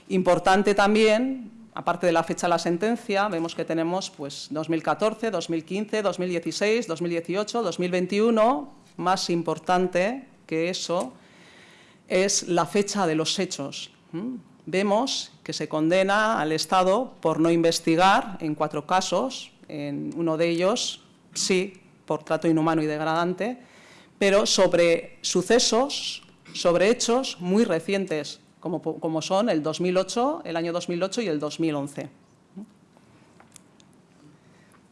Importante también, aparte de la fecha de la sentencia, vemos que tenemos pues, 2014, 2015, 2016, 2018, 2021. Más importante que eso es la fecha de los hechos. Vemos que se condena al Estado por no investigar en cuatro casos, en uno de ellos, sí, por trato inhumano y degradante, pero sobre sucesos, sobre hechos muy recientes, como, son el 2008, el año 2008 y el 2011.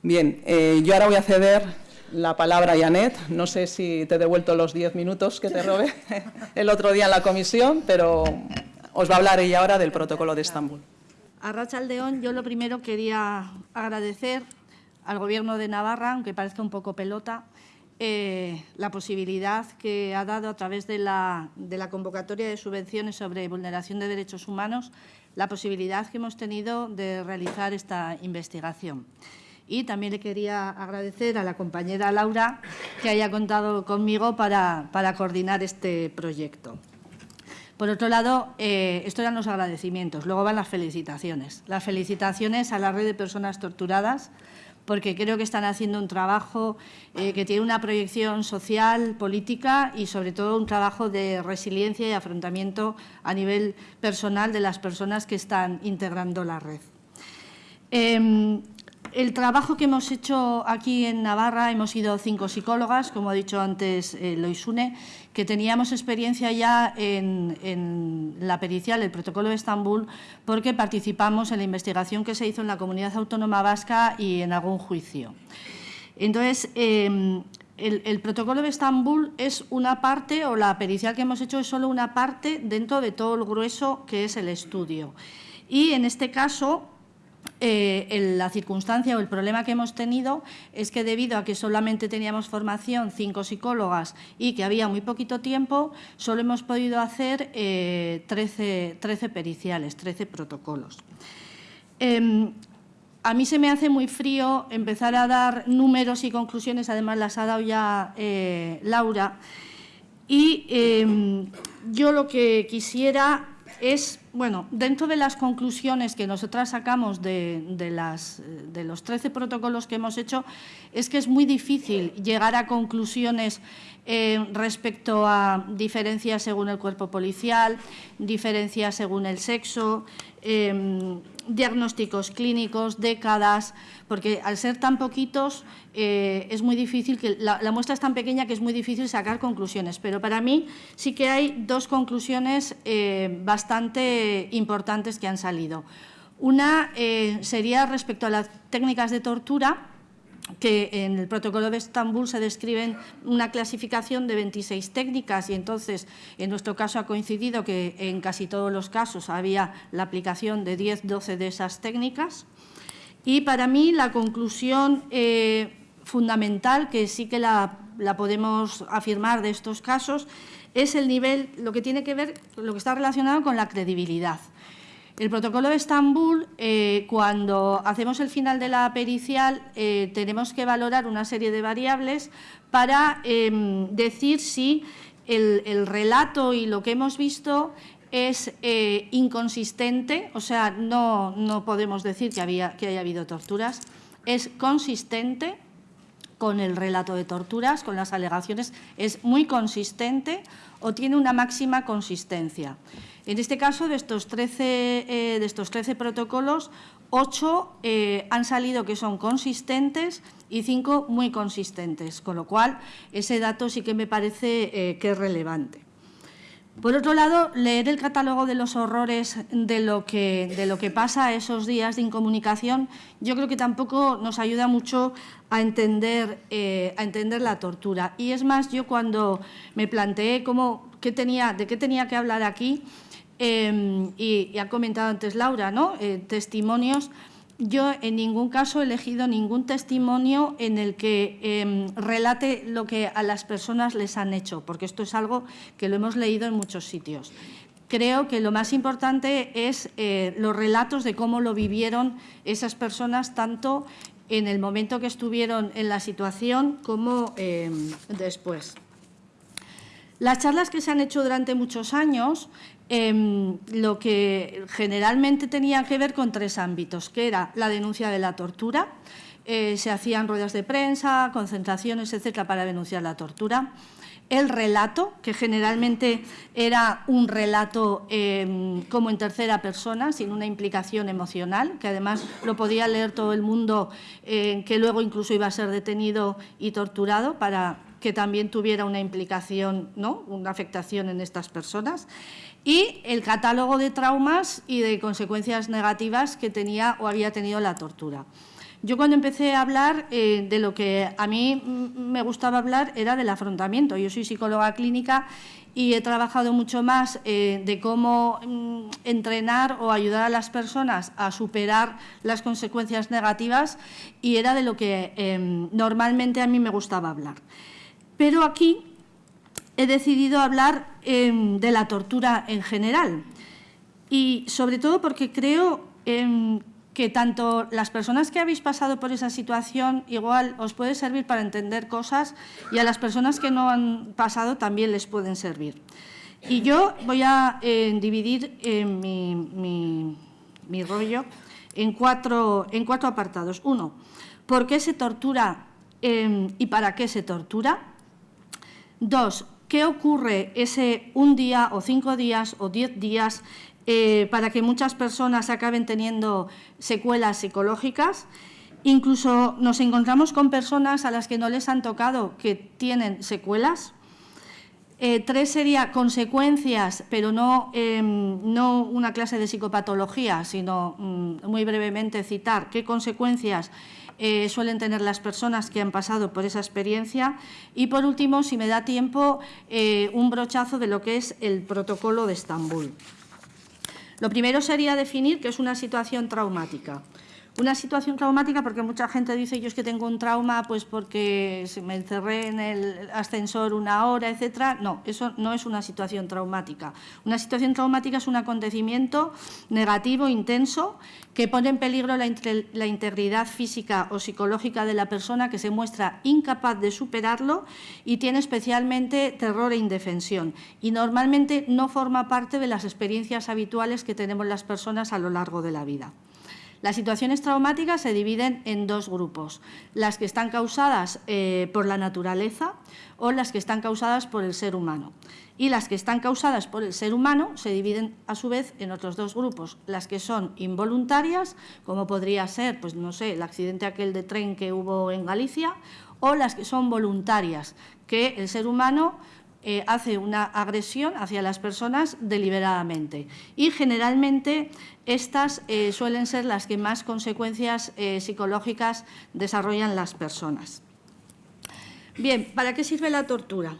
Bien, eh, yo ahora voy a ceder la palabra a Janet. No sé si te he devuelto los diez minutos que te robé el otro día en la comisión, pero os va a hablar ella ahora del protocolo de Estambul. A Rachaldeón, yo lo primero quería agradecer al Gobierno de Navarra, aunque parezca un poco pelota, eh, la posibilidad que ha dado a través de la, convocatoria de subvenciones sobre vulneración de derechos humanos, la posibilidad que hemos tenido de realizar esta investigación. Y también le quería agradecer a la compañera Laura que haya contado conmigo para, coordinar este proyecto. Por otro lado, eh, esto eran los agradecimientos, luego van las felicitaciones. Las felicitaciones a la red de personas torturadas, porque creo que están haciendo un trabajo eh, que tiene una proyección social, política y sobre todo un trabajo de resiliencia y afrontamiento a nivel personal de las personas que están integrando la red. Em, el trabajo que hemos hecho aquí en Navarra, hemos sido cinco psicólogas, como ha dicho antes eh, Loisune, que teníamos experiencia ya en, la pericial, el protocolo de Estambul, porque participamos en la investigación que se hizo en la Comunidad Autónoma Vasca y en algún juicio. Entonces, em, el, el, protocolo de Estambul es una parte, o la pericial que hemos hecho es solo una parte dentro de todo el grueso que es el estudio. Y en este caso eh, la circunstancia o el problema que hemos tenido es que debido a que solamente teníamos formación cinco psicólogas y que había muy poquito tiempo, solo hemos podido hacer 13, 13, periciales, 13 protocolos. Em, a mí se me hace muy frío empezar a dar números y conclusiones, además las ha dado ya eh, Laura, y em, yo lo que quisiera es, bueno, dentro de las conclusiones que nosotras sacamos de, los 13 protocolos que hemos hecho, es que es muy difícil llegar a conclusiones eh, respecto a diferencias según el cuerpo policial, diferencias según el sexo, em, diagnósticos clínicos, décadas, porque al ser tan poquitos eh, es muy difícil, que la, muestra es tan pequeña que es muy difícil sacar conclusiones, pero para mí sí que hay dos conclusiones eh, bastante importantes que han salido. Una eh, sería respecto a las técnicas de tortura, que en el protocolo de Estambul se describen una clasificación de 26 técnicas y entonces en nuestro caso ha coincidido que en casi todos los casos había la aplicación de 10, 12 de esas técnicas. Y para mí la conclusión eh, fundamental, que sí que la, la podemos afirmar de estos casos, es el nivel, lo que tiene que ver, lo que está relacionado con la credibilidad. El protocolo de Estambul, eh, cuando hacemos el final de la pericial, eh, tenemos que valorar una serie de variables para em, decir si el, relato y lo que hemos visto es eh, inconsistente, o sea, no, no podemos decir que, había, que haya habido torturas, es consistente con el relato de torturas, con las alegaciones, es muy consistente o tiene una máxima consistencia. En este caso, de estos 13, eh, de estos 13 protocolos, 8 eh, han salido que son consistentes y 5 muy consistentes, con lo cual ese dato sí que me parece eh, que es relevante. Por otro lado, leer el catálogo de los horrores de lo, que, de lo que pasa esos días de incomunicación, yo creo que tampoco nos ayuda mucho a entender, a entender la tortura. Y es más, yo cuando me planteé cómo, qué tenía, de qué tenía que hablar aquí, Em, y, ha comentado antes Laura, ¿no? Eh, testimonios. Yo en ningún caso he elegido ningún testimonio en el que em, relate lo que a las personas les han hecho, porque esto es algo que lo hemos leído en muchos sitios. Creo que lo más importante es eh, los relatos de cómo lo vivieron esas personas, tanto en el momento que estuvieron en la situación como em, después. Las charlas que se han hecho durante muchos años Em, lo que generalmente tenía que ver con tres ámbitos, que era la denuncia de la tortura, eh, se hacían ruedas de prensa, concentraciones, etcétera, para denunciar la tortura. El relato, que generalmente era un relato em, como en tercera persona, sin una implicación emocional, que además lo podía leer todo el mundo, eh, que luego incluso iba a ser detenido y torturado para que también tuviera una implicación, ¿no? una afectación en estas personas y el catálogo de traumas y de consecuencias negativas que tenía o había tenido la tortura. Yo cuando empecé a hablar eh, de lo que a mí me gustaba hablar era del afrontamiento. Yo soy psicóloga clínica y he trabajado mucho más eh, de cómo mm, entrenar o ayudar a las personas a superar las consecuencias negativas y era de lo que em, normalmente a mí me gustaba hablar. Pero aquí he decidido hablar em, de la tortura en general y sobre todo porque creo em, que tanto las personas que habéis pasado por esa situación igual os puede servir para entender cosas y a las personas que no han pasado también les pueden servir. Y yo voy a em, dividir mi, rollo en cuatro apartados. Uno, ¿por qué se tortura y para qué se tortura? Dos, ¿Qué ocurre ese un día o cinco días o diez días eh, para que muchas personas acaben teniendo secuelas psicológicas? Incluso nos encontramos con personas a las que no les han tocado que tienen secuelas. Eh, tres sería consecuencias, pero no, em, no, una clase de psicopatología, sino mm, muy brevemente citar qué consecuencias eh, suelen tener las personas que han pasado por esa experiencia. Y por último, si me da tiempo, eh, un brochazo de lo que es el protocolo de Estambul. Lo primero sería definir qué es una situación traumática. Una situación traumática, porque mucha gente dice, yo es que tengo un trauma pues porque me encerré en el ascensor una hora, etcétera. No, eso no es una situación traumática. Una situación traumática es un acontecimiento negativo, intenso, que pone en peligro la, la integridad física o psicológica de la persona que se muestra incapaz de superarlo y tiene especialmente terror e indefensión. Y normalmente no forma parte de las experiencias habituales que tenemos las personas a lo largo de la vida. Las situaciones traumáticas se dividen en dos grupos, las que están causadas eh, por la naturaleza o las que están causadas por el ser humano. Y las que están causadas por el ser humano se dividen a su vez en otros dos grupos, las que son involuntarias, como podría ser, pues no sé, el accidente aquel de tren que hubo en Galicia, o las que son voluntarias, que el ser humano eh, hace una agresión hacia las personas deliberadamente. Y generalmente estas eh, suelen ser las que más consecuencias eh, psicológicas desarrollan las personas. Bien, ¿para qué sirve la tortura?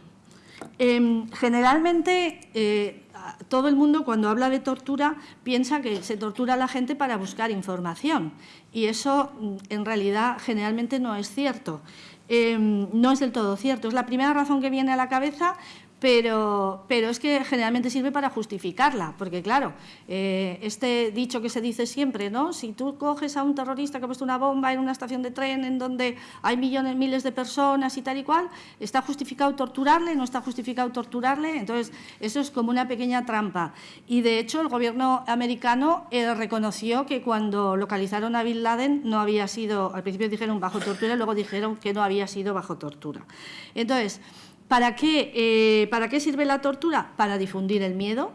Em, generalmente todo el mundo cuando habla de tortura piensa que se tortura a la gente para buscar información y eso mm, en realidad generalmente no es cierto. Em, no es del todo cierto. Es la primera razón que viene a la cabeza pero, pero es que generalmente sirve para justificarla, porque claro, eh, este dicho que se dice siempre, ¿no? Si tú coges a un terrorista que ha puesto una bomba en una estación de tren en donde hay millones, miles de personas y tal y cual, ¿está justificado torturarle? ¿No está justificado torturarle? Entonces, eso es como una pequeña trampa. Y de hecho, el gobierno americano eh, reconoció que cuando localizaron a Bin Laden no había sido, al principio dijeron bajo tortura, luego dijeron que no había sido bajo tortura. Entonces, ¿Para qué, eh, ¿Para qué sirve la tortura? Para difundir el miedo,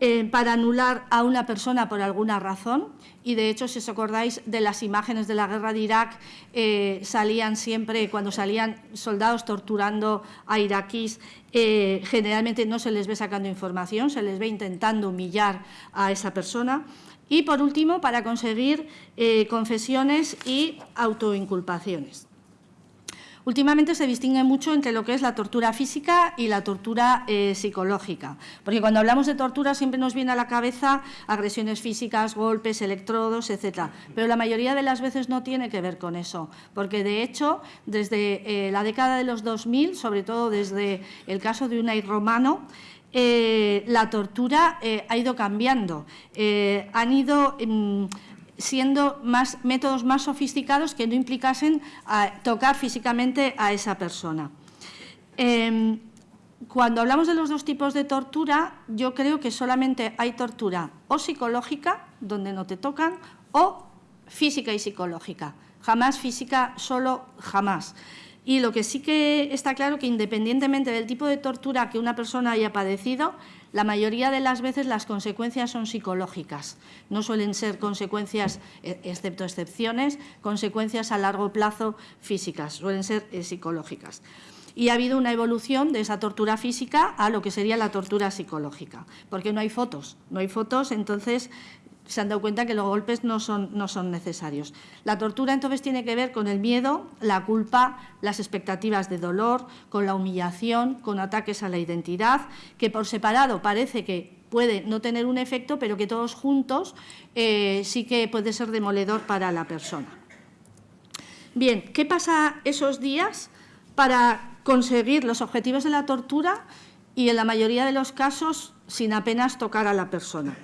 eh, para anular a una persona por alguna razón. Y de hecho, si os acordáis de las imágenes de la guerra de Irak, eh, salían siempre, cuando salían soldados torturando a iraquíes, generalmente no se les ve sacando información, se les ve intentando humillar a esa persona. Y por último, para conseguir confesiones y autoinculpaciones. Últimamente se distingue mucho entre lo que es la tortura física y la tortura eh, psicológica, porque cuando hablamos de tortura siempre nos viene a la cabeza agresiones físicas, golpes, electrodos, etcétera, pero la mayoría de las veces no tiene que ver con eso, porque de hecho desde eh, la década de los 2000, sobre todo desde el caso de Unai Romano, eh, la tortura ha ido cambiando, han ido mm, siendo más, métodos más sofisticados que no implicasen tocar físicamente a esa persona. Em, cuando hablamos de los dos tipos de tortura, yo creo que solamente hay tortura o psicológica, donde no te tocan, o física y psicológica. Jamás física, solo jamás. Y lo que sí que está claro que independientemente del tipo de tortura que una persona haya padecido, la mayoría de las veces las consecuencias son psicológicas. No suelen ser consecuencias, e, excepto excepciones, consecuencias a largo plazo físicas, suelen ser eh, psicológicas. Y ha habido una evolución de esa tortura física a lo que sería la tortura psicológica, porque no hay fotos. No hay fotos, entonces se han dado cuenta que los golpes no son, necesarios. La tortura entonces tiene que ver con el miedo, la culpa, las expectativas de dolor, con la humillación, con ataques a la identidad, que por separado parece que puede no tener un efecto, pero que todos juntos eh, sí que puede ser demoledor para la persona. Bien, ¿qué pasa esos días para conseguir los objetivos de la tortura y en la mayoría de los casos sin apenas tocar a la persona?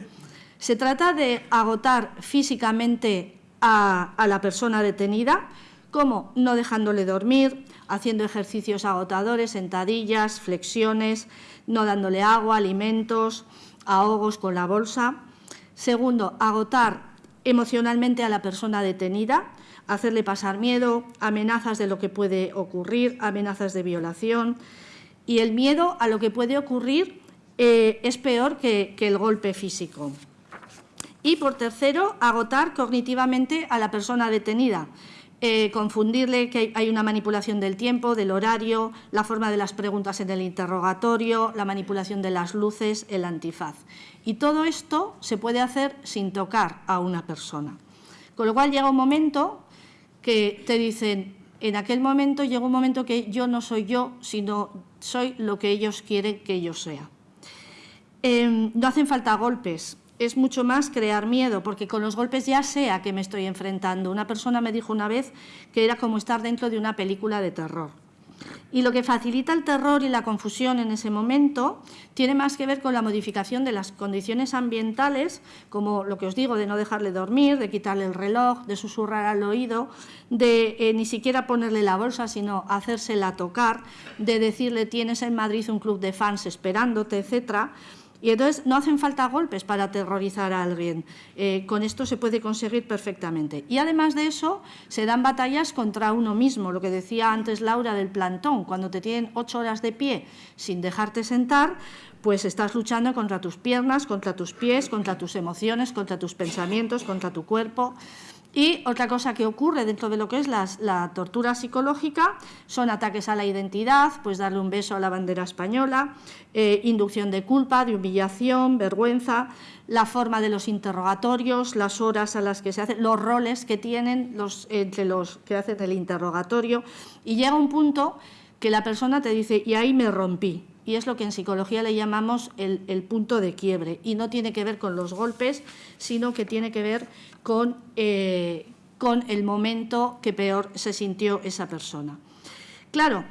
Se trata de agotar físicamente a, la persona detenida, como no dejándole dormir, haciendo ejercicios agotadores, sentadillas, flexiones, no dándole agua, alimentos, ahogos con la bolsa. Segundo, agotar emocionalmente a la persona detenida, hacerle pasar miedo, amenazas de lo que puede ocurrir, amenazas de violación. Y el miedo a lo que puede ocurrir eh, es peor que el golpe físico. Y, por tercero, agotar cognitivamente a la persona detenida, eh, confundirle que hay una manipulación del tiempo, del horario, la forma de las preguntas en el interrogatorio, la manipulación de las luces, el antifaz. Y todo esto se puede hacer sin tocar a una persona. Con lo cual llega un momento que te dicen, en aquel momento llega un momento que yo no soy yo, sino soy lo que ellos quieren que yo sea. Em, no hacen falta golpes, es mucho más crear miedo, porque con los golpes ya sé a qué me estoy enfrentando. Una persona me dijo una vez que era como estar dentro de una película de terror. Y lo que facilita el terror y la confusión en ese momento tiene más que ver con la modificación de las condiciones ambientales, como lo que os digo, de no dejarle dormir, de quitarle el reloj, de susurrar al oído, de eh, ni siquiera ponerle la bolsa, sino hacérsela tocar, de decirle tienes en Madrid un club de fans esperándote, etcétera. Y entonces no hacen falta golpes para aterrorizar a alguien. Eh, con esto se puede conseguir perfectamente. Y además de eso, se dan batallas contra uno mismo. Lo que decía antes Laura del plantón, cuando te tienen ocho horas de pie sin dejarte sentar, pues estás luchando contra tus piernas, contra tus pies, contra tus emociones, contra tus pensamientos, contra tu cuerpo. Y otra cosa que ocurre dentro de lo que es la, tortura psicológica son ataques a la identidad, pues darle un beso a la bandera española, eh, inducción de culpa, de humillación, vergüenza, la forma de los interrogatorios, las horas a las que se hacen, los roles que tienen los, entre los que hacen el interrogatorio. Y llega un punto que la persona te dice, y ahí me rompí, y es lo que en psicología le llamamos el, punto de quiebre. Y no tiene que ver con los golpes, sino que tiene que ver con, eh, con el momento que peor se sintió esa persona. Claro,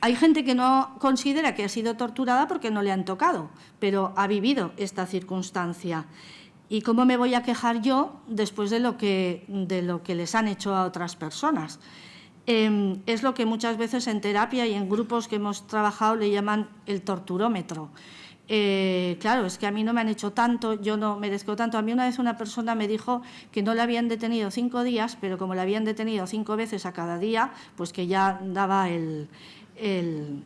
hay gente que no considera que ha sido torturada porque no le han tocado, pero ha vivido esta circunstancia. ¿Y cómo me voy a quejar yo después de lo que, de lo que les han hecho a otras personas? Em, es lo que muchas veces en terapia y en grupos que hemos trabajado le llaman el torturómetro. Eh, claro, es que a mí no me han hecho tanto, yo no merezco tanto. A mí una vez una persona me dijo que no la habían detenido cinco días, pero como la habían detenido cinco veces a cada día, pues que ya daba el, eh,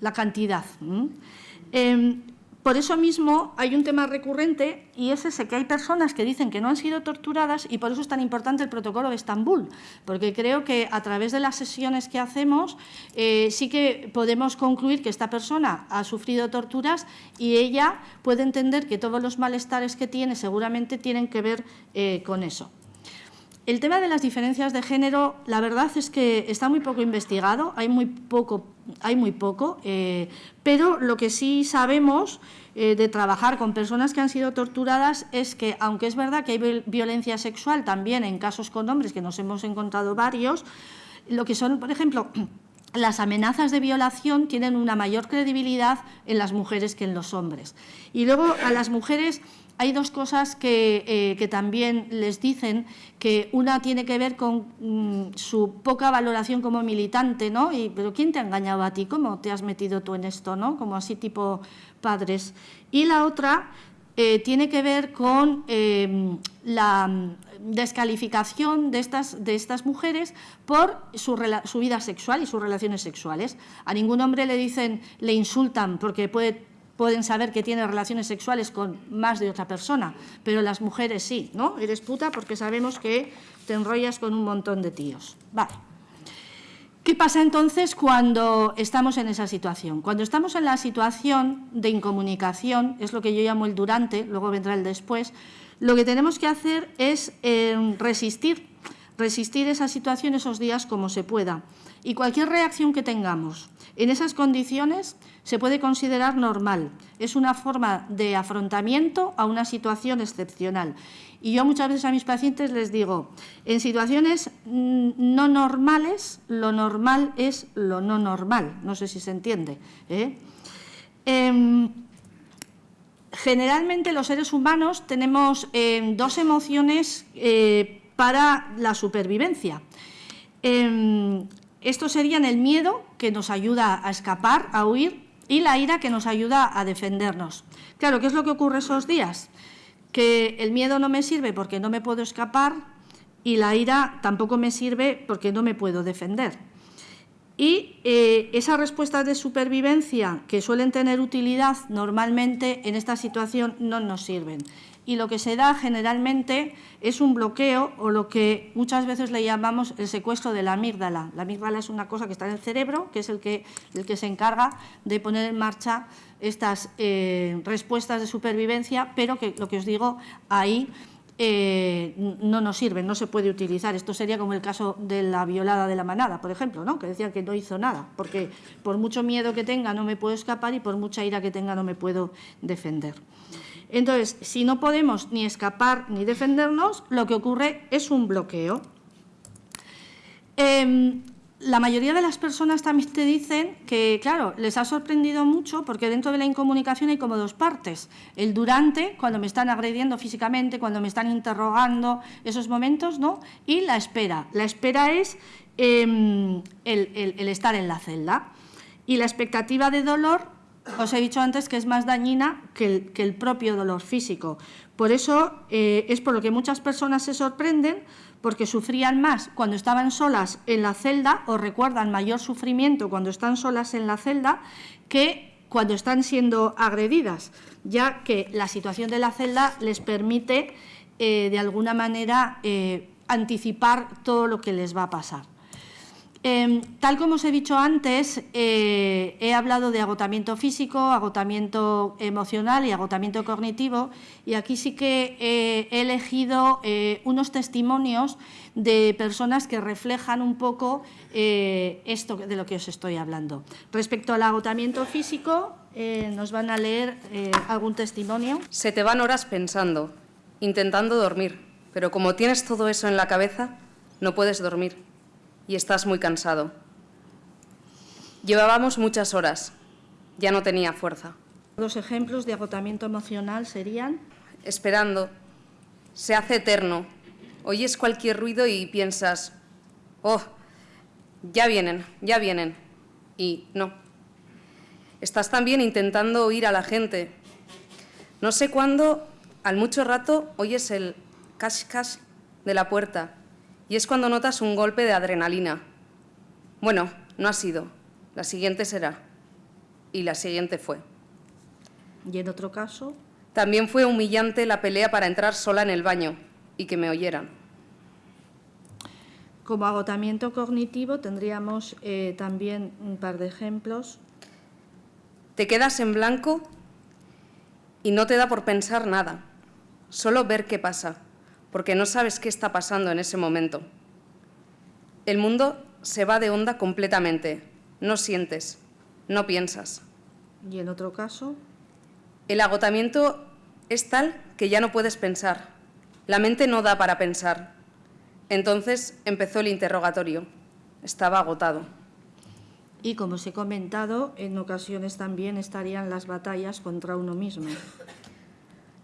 la cantidad. Por eso mismo hay un tema recurrente y es ese que hay personas que dicen que no han sido torturadas y por eso es tan importante el protocolo de Estambul, porque creo que a través de las sesiones que hacemos eh, sí que podemos concluir que esta persona ha sufrido torturas y ella puede entender que todos los malestares que tiene seguramente tienen que ver eh, con eso. El tema de las diferencias de género, la verdad es que está muy poco investigado, hay muy poco, hay muy poco eh, pero lo que sí sabemos eh, de trabajar con personas que han sido torturadas es que, aunque es verdad que hay violencia sexual también en casos con hombres, que nos hemos encontrado varios, lo que son, por ejemplo, las amenazas de violación tienen una mayor credibilidad en las mujeres que en los hombres. Y luego a las mujeres hay dos cosas que, eh, también les dicen, que una tiene que ver con mm, su poca valoración como militante, ¿no? Y, pero ¿quién te ha engañado a ti? ¿Cómo te has metido tú en esto, no? Como así tipo padres. Y la otra eh, tiene que ver con em, la descalificación de estas, de estas mujeres por su, su vida sexual y sus relaciones sexuales. A ningún hombre le dicen, le insultan porque puede pueden saber que tiene relaciones sexuales con más de otra persona, pero las mujeres sí, ¿no? Eres puta porque sabemos que te enrollas con un montón de tíos. Vale. ¿Qué pasa entonces cuando estamos en esa situación? Cuando estamos en la situación de incomunicación, es lo que yo llamo el durante, luego vendrá el después, lo que tenemos que hacer es eh, resistir, resistir esa situación esos días como se pueda. Y cualquier reacción que tengamos en esas condiciones se puede considerar normal. Es una forma de afrontamiento a una situación excepcional. Y yo muchas veces a mis pacientes les digo, en situaciones mm, no normales, lo normal es lo no normal. No sé si se entiende. ¿eh? Em, generalmente los seres humanos tenemos em, dos emociones eh, para la supervivencia. Estos serían el miedo, que nos ayuda a escapar, a huir, y la ira, que nos ayuda a defendernos. Claro, ¿qué es lo que ocurre esos días? Que el miedo no me sirve porque no me puedo escapar y la ira tampoco me sirve porque no me puedo defender. Y eh, esas respuestas de supervivencia que suelen tener utilidad normalmente en esta situación no nos sirven y lo que se da generalmente es un bloqueo o lo que muchas veces le llamamos el secuestro de la amígdala. La amígdala es una cosa que está en el cerebro, que es el que, el que se encarga de poner en marcha estas eh, respuestas de supervivencia, pero que lo que os digo, ahí eh, no nos sirve, no se puede utilizar. Esto sería como el caso de la violada de la manada, por ejemplo, ¿no? que decían que no hizo nada, porque por mucho miedo que tenga no me puedo escapar y por mucha ira que tenga no me puedo defender. Entonces, si no podemos ni escapar ni defendernos, lo que ocurre es un bloqueo. Em, la mayoría de las personas también te dicen que, claro, les ha sorprendido mucho porque dentro de la incomunicación hay como dos partes. El durante, cuando me están agrediendo físicamente, cuando me están interrogando, esos momentos, ¿no? Y la espera. La espera es em, el, estar en la celda. Y la expectativa de dolor, os he dicho antes que es más dañina que el, propio dolor físico. Por eso eh, es por lo que muchas personas se sorprenden porque sufrían más cuando estaban solas en la celda o recuerdan mayor sufrimiento cuando están solas en la celda que cuando están siendo agredidas, ya que la situación de la celda les permite eh, de alguna manera eh, anticipar todo lo que les va a pasar. Em, tal como os he dicho antes, eh, he hablado de agotamiento físico, agotamiento emocional y agotamiento cognitivo y aquí sí que he elegido eh, unos testimonios de personas que reflejan un poco eh, esto de lo que os estoy hablando. Respecto al agotamiento físico, nos van a leer algún testimonio. Se te van horas pensando, intentando dormir, pero como tienes todo eso en la cabeza, no puedes dormir y estás muy cansado. Llevábamos muchas horas, ya no tenía fuerza. Dos ejemplos de agotamiento emocional serían... Esperando, se hace eterno. Oyes cualquier ruido y piensas, oh, ya vienen, ya vienen. Y no. Estás también intentando oír a la gente. No sé cuándo, al mucho rato, oyes el cash-cash de la puerta y es cuando notas un golpe de adrenalina. Bueno, no ha sido. La siguiente será. Y la siguiente fue. ¿Y en otro caso? También fue humillante la pelea para entrar sola en el baño y que me oyeran. Como agotamiento cognitivo tendríamos eh, también un par de ejemplos. Te quedas en blanco y no te da por pensar nada, solo ver qué pasa porque no sabes qué está pasando en ese momento. El mundo se va de onda completamente, no sientes, no piensas. ¿Y en otro caso? El agotamiento es tal que ya no puedes pensar, la mente no da para pensar. Entonces empezó el interrogatorio, estaba agotado. Y como os he comentado, en ocasiones también estarían las batallas contra uno mismo.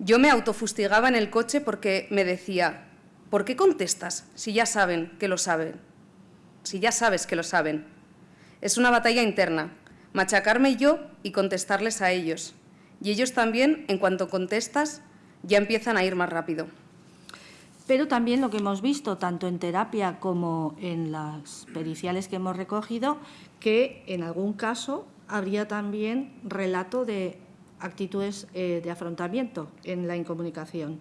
Yo me autofustigaba en el coche porque me decía, ¿por qué contestas si ya saben que lo saben? Si ya sabes que lo saben. Es una batalla interna, machacarme yo y contestarles a ellos. Y ellos también, en cuanto contestas, ya empiezan a ir más rápido. Pero también lo que hemos visto, tanto en terapia como en las periciales que hemos recogido, que en algún caso habría también relato de actitudes eh, de afrontamiento en la incomunicación.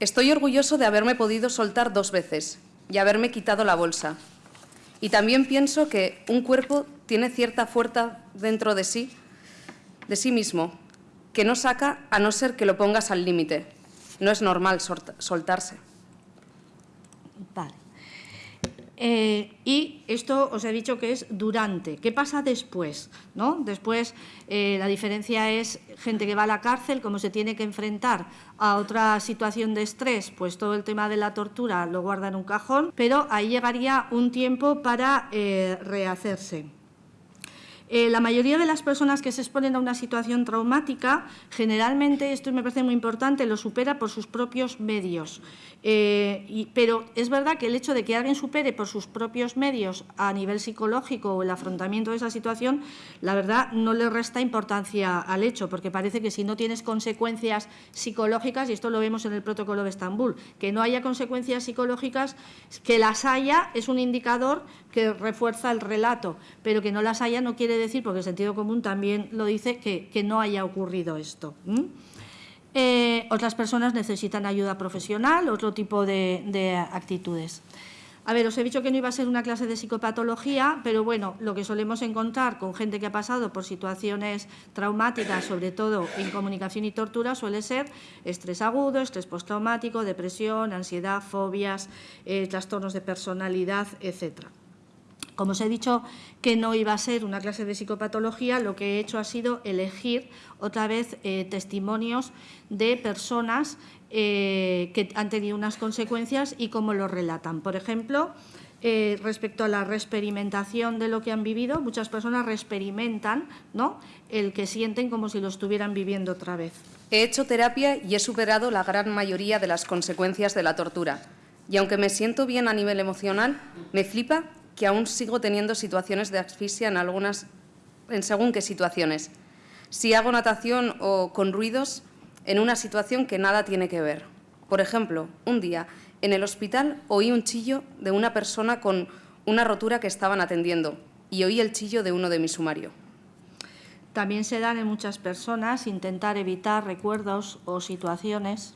Estoy orgulloso de haberme podido soltar dos veces y haberme quitado la bolsa. Y también pienso que un cuerpo tiene cierta fuerza dentro de sí, de sí mismo, que no saca a no ser que lo pongas al límite. No es normal soltarse. Vale. Eh, y esto os he dicho que es durante. ¿Qué pasa después? ¿no? Después eh, la diferencia es gente que va a la cárcel, cómo se tiene que enfrentar a otra situación de estrés, pues todo el tema de la tortura lo guarda en un cajón, pero ahí llegaría un tiempo para eh, rehacerse. Eh, la mayoría de las personas que se exponen a una situación traumática, generalmente, esto me parece muy importante, lo supera por sus propios medios. Eh, pero es verdad que el hecho de que alguien supere por sus propios medios a nivel psicológico o el afrontamiento de esa situación, la verdad no le resta importancia al hecho, porque parece que si no tienes consecuencias psicológicas, y esto lo vemos en el protocolo de Estambul, que no haya consecuencias psicológicas, que las haya es un indicador que refuerza el relato, pero que no las haya no quiere decir, porque el sentido común también lo dice, que, no haya ocurrido esto. Eh, otras personas necesitan ayuda profesional, otro tipo de, actitudes. A ver, os he dicho que no iba a ser una clase de psicopatología, pero bueno, lo que solemos encontrar con gente que ha pasado por situaciones traumáticas, sobre todo en comunicación y tortura, suele ser estrés agudo, estrés postraumático, depresión, ansiedad, fobias, eh, trastornos de personalidad, etcétera. Como os he dicho que no iba a ser una clase de psicopatología, lo que he hecho ha sido elegir otra vez eh, testimonios de personas eh, que han tenido unas consecuencias y cómo lo relatan. Por ejemplo, eh, respecto a la reexperimentación de lo que han vivido, muchas personas reexperimentan ¿no? el que sienten como si lo estuvieran viviendo otra vez. He hecho terapia y he superado la gran mayoría de las consecuencias de la tortura. Y aunque me siento bien a nivel emocional, me flipa que aún sigo teniendo situaciones de asfixia en algunas, en según qué situaciones. Si hago natación o con ruidos, en una situación que nada tiene que ver. Por ejemplo, un día en el hospital oí un chillo de una persona con una rotura que estaban atendiendo y oí el chillo de uno de mi sumario. También se dan en muchas personas intentar evitar recuerdos o situaciones.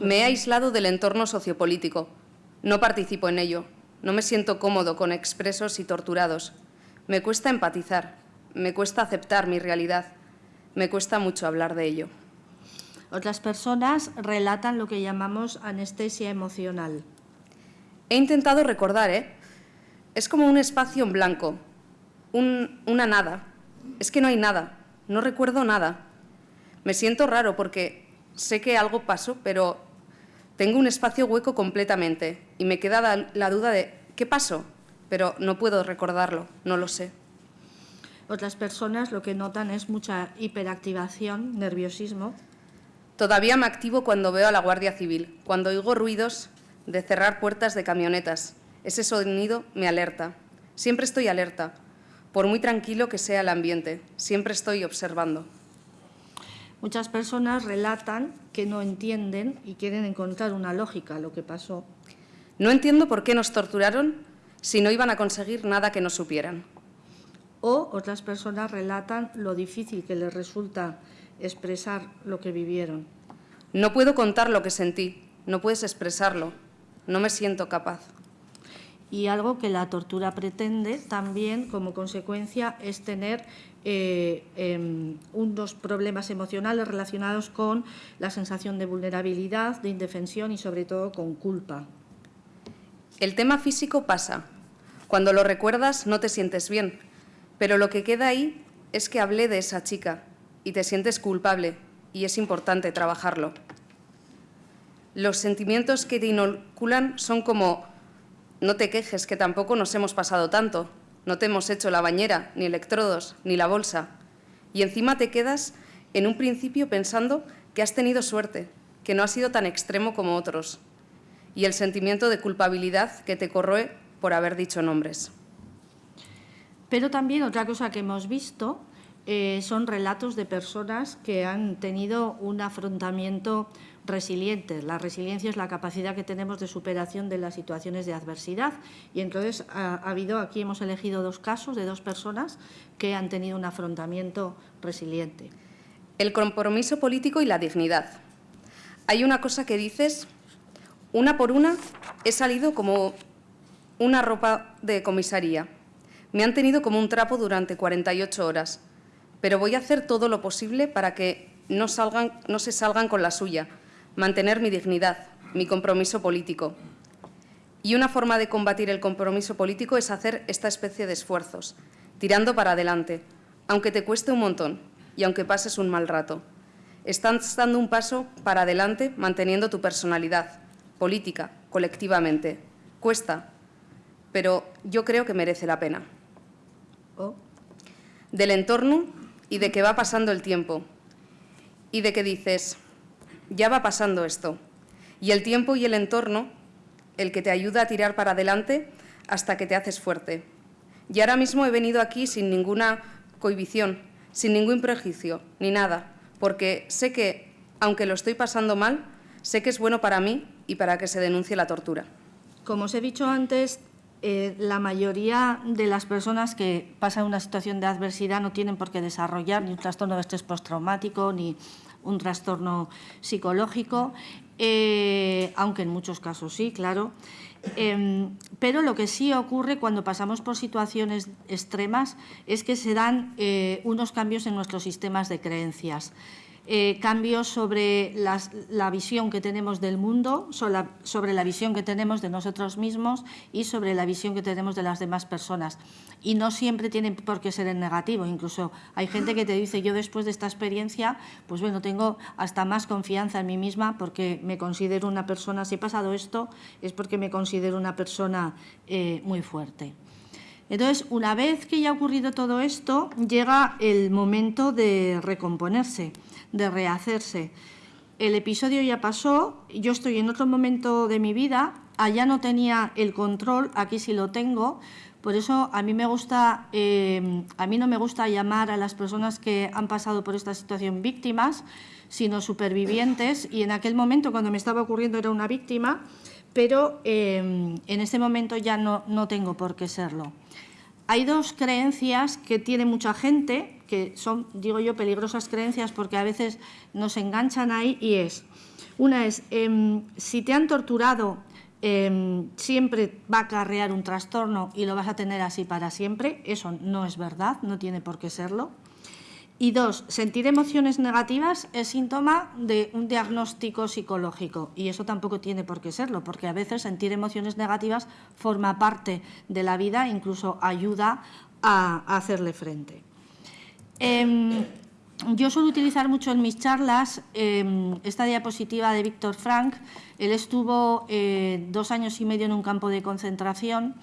Me he aislado del entorno sociopolítico. No participo en ello. No me siento cómodo con expresos y torturados. Me cuesta empatizar. Me cuesta aceptar mi realidad. Me cuesta mucho hablar de ello. Otras personas relatan lo que llamamos anestesia emocional. He intentado recordar, ¿eh? Es como un espacio en blanco, un, una nada. Es que no hay nada, no recuerdo nada. Me siento raro porque sé que algo pasó, pero tengo un espacio hueco completamente y me queda la, duda de ¿qué pasó? Pero no puedo recordarlo, no lo sé. Otras personas lo que notan es mucha hiperactivación, nerviosismo. Todavía me activo cuando veo a la Guardia Civil, cuando oigo ruidos de cerrar puertas de camionetas. Ese sonido me alerta. Siempre estoy alerta, por muy tranquilo que sea el ambiente. Siempre estoy observando. Muchas personas relatan que no entienden y quieren encontrar una lógica a lo que pasó. No entiendo por qué nos torturaron si no iban a conseguir nada que no supieran. O otras personas relatan lo difícil que les resulta expresar lo que vivieron. No puedo contar lo que sentí, no puedes expresarlo, no me siento capaz. Y algo que la tortura pretende también como consecuencia es tener eh, eh, unos problemas emocionales relacionados con la sensación de vulnerabilidad, de indefensión y sobre todo con culpa. El tema físico pasa. Cuando lo recuerdas no te sientes bien, pero lo que queda ahí es que hablé de esa chica, y te sientes culpable y es importante trabajarlo. Los sentimientos que te inoculan son como no te quejes que tampoco nos hemos pasado tanto, no te hemos hecho la bañera, ni electrodos, ni la bolsa. Y encima te quedas en un principio pensando que has tenido suerte, que no ha sido tan extremo como otros. Y el sentimiento de culpabilidad que te corroe por haber dicho nombres. Pero también otra cosa que hemos visto eh, son relatos de personas que han tenido un afrontamiento resiliente. La resiliencia es la capacidad que tenemos de superación de las situaciones de adversidad y entonces ha, ha, habido, aquí hemos elegido dos casos de dos personas que han tenido un afrontamiento resiliente. El compromiso político y la dignidad. Hay una cosa que dices, una por una he salido como una ropa de comisaría. Me han tenido como un trapo durante 48 horas pero voy a hacer todo lo posible para que no, salgan, no se salgan con la suya, mantener mi dignidad, mi compromiso político. Y una forma de combatir el compromiso político es hacer esta especie de esfuerzos, tirando para adelante, aunque te cueste un montón y aunque pases un mal rato. Estás dando un paso para adelante manteniendo tu personalidad, política, colectivamente. Cuesta, pero yo creo que merece la pena. Oh. Del entorno y de que va pasando el tiempo y de que dices, ya va pasando esto. Y el tiempo y el entorno, el que te ayuda a tirar para adelante hasta que te haces fuerte. Y ahora mismo he venido aquí sin ninguna cohibición, sin ningún prejuicio, ni nada, porque sé que, aunque lo estoy pasando mal, sé que es bueno para mí y para que se denuncie la tortura. Como os he dicho antes, eh, la mayoría de las personas que pasan una situación de adversidad no tienen por qué desarrollar ni un trastorno de estrés postraumático ni un trastorno psicológico, eh, aunque en muchos casos sí, claro. Eh, pero lo que sí ocurre cuando pasamos por situaciones extremas es que se dan eh, unos cambios en nuestros sistemas de creencias. Eh, cambios sobre la visión que tenemos del mundo, sobre la, visión que tenemos de nosotros mismos y sobre la visión que tenemos de las demás personas. Y no siempre tiene por qué ser en negativo, incluso hay gente que te dice, yo después de esta experiencia, pues bueno, tengo hasta más confianza en mí misma porque me considero una persona, si he pasado esto, es porque me considero una persona eh, muy fuerte. Entonces, una vez que ya ha ocurrido todo esto, llega el momento de recomponerse de rehacerse. El episodio ya pasó, yo estoy en otro momento de mi vida, allá no tenía el control, aquí sí lo tengo, por eso a mí me gusta, eh, no me gusta llamar a las personas que han pasado por esta situación víctimas, sino supervivientes, y en aquel momento cuando me estaba ocurriendo era una víctima, pero eh, en este momento ya no, no tengo por qué serlo. Hay dos creencias que tiene mucha gente, que son, digo yo, peligrosas creencias porque a veces nos enganchan ahí y es, una es, em, si te han torturado, em, siempre va a acarrear un trastorno y lo vas a tener así para siempre, eso no es verdad, no tiene por qué serlo. Y dos, sentir emociones negativas es síntoma de un diagnóstico psicológico y eso tampoco tiene por qué serlo, porque a veces sentir emociones negativas forma parte de la vida, incluso ayuda a, hacerle frente. Em, yo suelo utilizar mucho en mis charlas em, esta diapositiva de Víctor Frank. Él estuvo eh, dos años y medio en un campo de concentración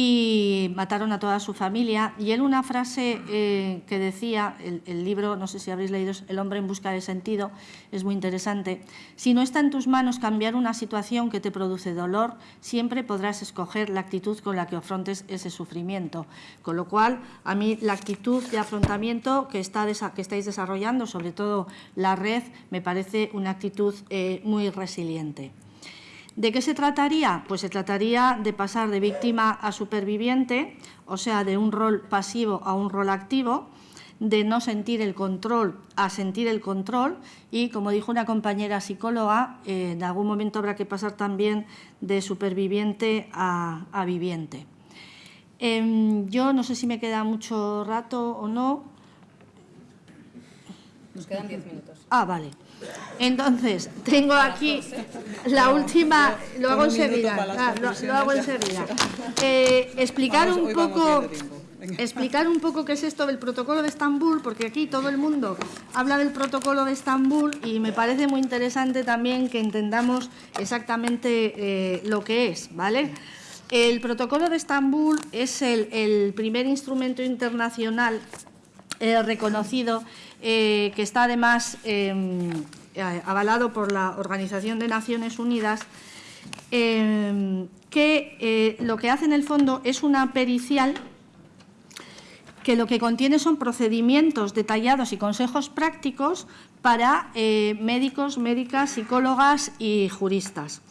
y mataron a toda su familia. Y él una frase eh, que decía, el, libro, no sé si habréis leído, El hombre en busca de sentido, es muy interesante. Si no está en tus manos cambiar una situación que te produce dolor, siempre podrás escoger la actitud con la que afrontes ese sufrimiento. Con lo cual, a mí la actitud de afrontamiento que, está, que estáis desarrollando, sobre todo la red, me parece una actitud eh, muy resiliente. ¿De qué se trataría? Pues se trataría de pasar de víctima a superviviente, o sea, de un rol pasivo a un rol activo, de no sentir el control a sentir el control y, como dijo una compañera psicóloga, eh, en algún momento habrá que pasar también de superviviente a, viviente. Em, yo no sé si me queda mucho rato o no. Nos quedan diez minutos. Ah, vale. Entonces, tengo aquí la última, lo hago enseguida, ah, lo, hago enseguida. Eh, explicar un poco... Explicar un poco qué es esto del protocolo de Estambul, porque aquí todo el mundo habla del protocolo de Estambul y me parece muy interesante también que entendamos exactamente eh, lo que es, ¿vale? El protocolo de Estambul es el, primer instrumento internacional eh, reconocido eh, que está además em, eh, avalado por la Organización de Naciones Unidas, em, que eh, lo que hace en el fondo es una pericial que lo que contiene son procedimientos detallados y consejos prácticos para médicos, médicas, psicólogas y juristas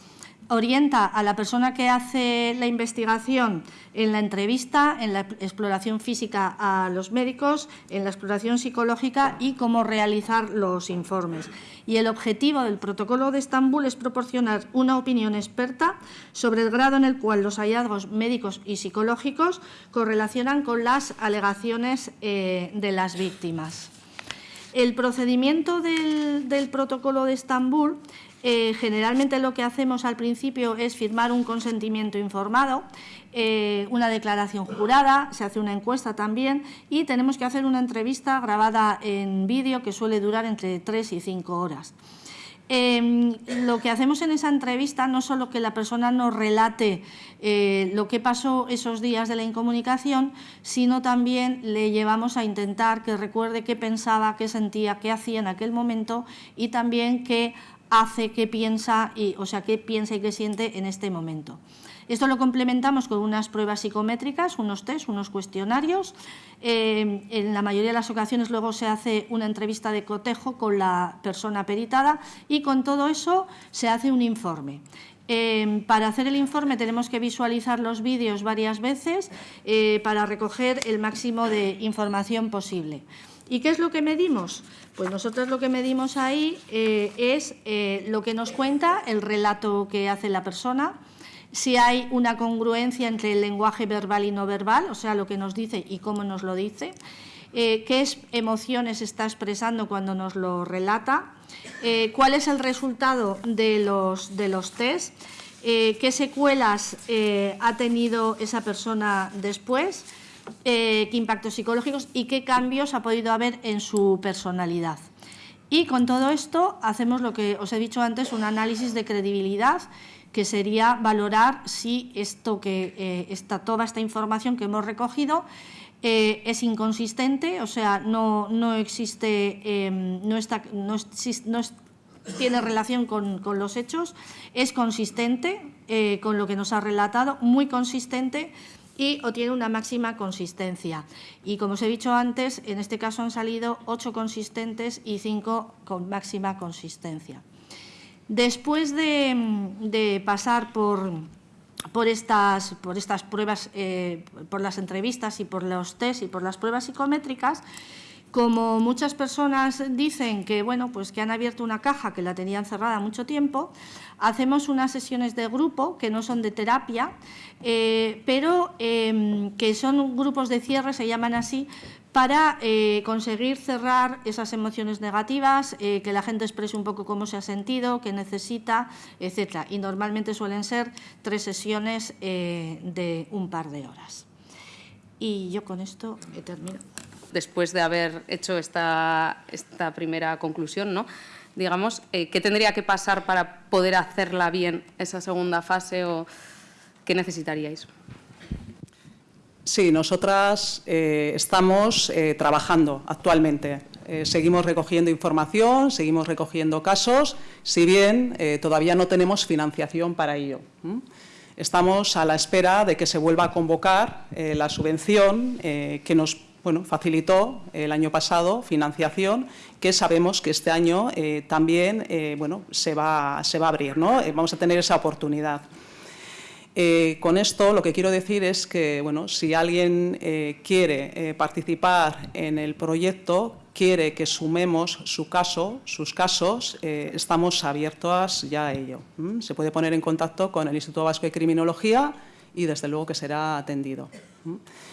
orienta a la persona que hace la investigación en la entrevista, en la exploración física a los médicos, en la exploración psicológica y cómo realizar los informes. Y el objetivo del protocolo de Estambul es proporcionar una opinión experta sobre el grado en el cual los hallazgos médicos y psicológicos correlacionan con las alegaciones eh, de las víctimas. El procedimiento del, del protocolo de Estambul eh, generalmente lo que hacemos al principio es firmar un consentimiento informado, eh, una declaración jurada, se hace una encuesta también y tenemos que hacer una entrevista grabada en vídeo que suele durar entre tres y cinco horas. Em, lo que hacemos en esa entrevista no solo que la persona nos relate eh, lo que pasó esos días de la incomunicación, sino también le llevamos a intentar que recuerde qué pensaba, qué sentía, qué hacía en aquel momento y también que hace, qué piensa, y, o sea, qué piensa y qué siente en este momento. Esto lo complementamos con unas pruebas psicométricas, unos test, unos cuestionarios. Eh, en la mayoría de las ocasiones luego se hace una entrevista de cotejo con la persona peritada y con todo eso se hace un informe. Eh, para hacer el informe tenemos que visualizar los vídeos varias veces eh, para recoger el máximo de información posible. ¿Y qué es lo que medimos? Pues nosotros lo que medimos ahí eh, es eh, lo que nos cuenta, el relato que hace la persona, si hay una congruencia entre el lenguaje verbal y no verbal, o sea, lo que nos dice y cómo nos lo dice, eh, qué emociones está expresando cuando nos lo relata, cuál es el resultado de los, de los test, qué secuelas ha tenido esa persona después, qué impactos psicológicos y qué cambios ha podido haber en su personalidad. Y con todo esto hacemos lo que os he dicho antes, un análisis de credibilidad que sería valorar si esto que eh, toda esta información que hemos recogido eh, es inconsistente, o sea, no, no existe, em, no, está, no, tiene relación con, con, los hechos, es consistente eh, con lo que nos ha relatado, muy consistente y o tiene una máxima consistencia. Y como os he dicho antes, en este caso han salido ocho consistentes y cinco con máxima consistencia. Después de, pasar por, por, estas, por estas pruebas, eh, por las entrevistas y por los test y por las pruebas psicométricas, como muchas personas dicen que, bueno, pues que han abierto una caja que la tenían cerrada mucho tiempo, hacemos unas sesiones de grupo que no son de terapia, eh, pero em, que son grupos de cierre, se llaman así, para eh, conseguir cerrar esas emociones negativas, eh, que la gente exprese un poco cómo se ha sentido, qué necesita, etc. Y normalmente suelen ser tres sesiones de un par de horas. Y yo con esto he terminado después de haber hecho esta, primera conclusión, ¿no? digamos, eh, ¿qué tendría que pasar para poder hacerla bien esa segunda fase o qué necesitaríais? Sí, nosotras eh, estamos eh, trabajando actualmente. seguimos recogiendo información, seguimos recogiendo casos, si bien todavía no tenemos financiación para ello. Estamos a la espera de que se vuelva a convocar la subvención que nos bueno, facilitó el año pasado financiación que sabemos que este año eh, también eh, bueno, se, va, se va a abrir, ¿no? Eh, vamos a tener esa oportunidad. con esto lo que quiero decir es que bueno, si alguien quiere participar en el proyecto, quiere que sumemos su caso, sus casos, estamos abiertos ya a ello. Se puede poner en contacto con el Instituto Vasco de Criminología y desde luego que será atendido.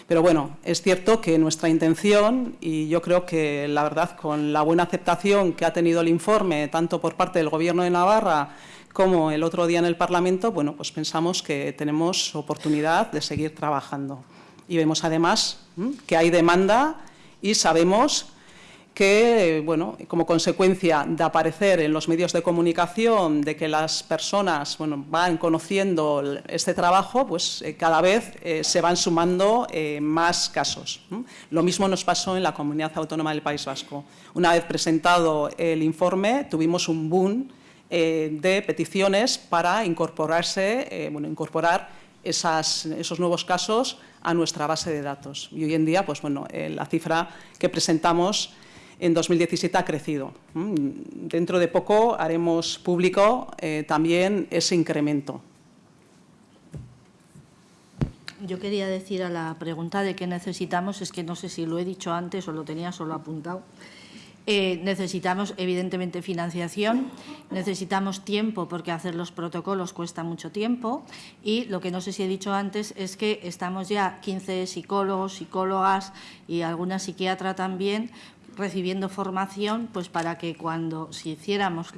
Pero bueno, es cierto que nuestra intención, y yo creo que la verdad con la buena aceptación que ha tenido el informe, tanto por parte del Gobierno de Navarra como el otro día en el Parlamento, bueno, pues pensamos que tenemos oportunidad de seguir trabajando. Y vemos además que hay demanda y sabemos que, bueno, como consecuencia de aparecer en los medios de comunicación, de que las personas bueno, van conociendo este trabajo, pues eh, cada vez eh, se van sumando eh, más casos. Lo mismo nos pasó en la Comunidad Autónoma del País Vasco. Una vez presentado el informe, tuvimos un boom de peticiones para incorporarse, bueno, incorporar esos nuevos casos a nuestra base de datos. Y hoy en día, pues bueno, la cifra que presentamos en 2017 ha crecido. Mm, dentro de poco haremos público eh, también ese incremento. Yo quería decir a la pregunta de qué necesitamos, es que no sé si lo he dicho antes o lo tenía solo apuntado. Eh, necesitamos, evidentemente, financiación, necesitamos tiempo porque hacer los protocolos cuesta mucho tiempo y lo que no sé si he dicho antes es que estamos ya 15 psicólogos, psicólogas y alguna psiquiatra también recibiendo formación pues para que cuando si hiciéramos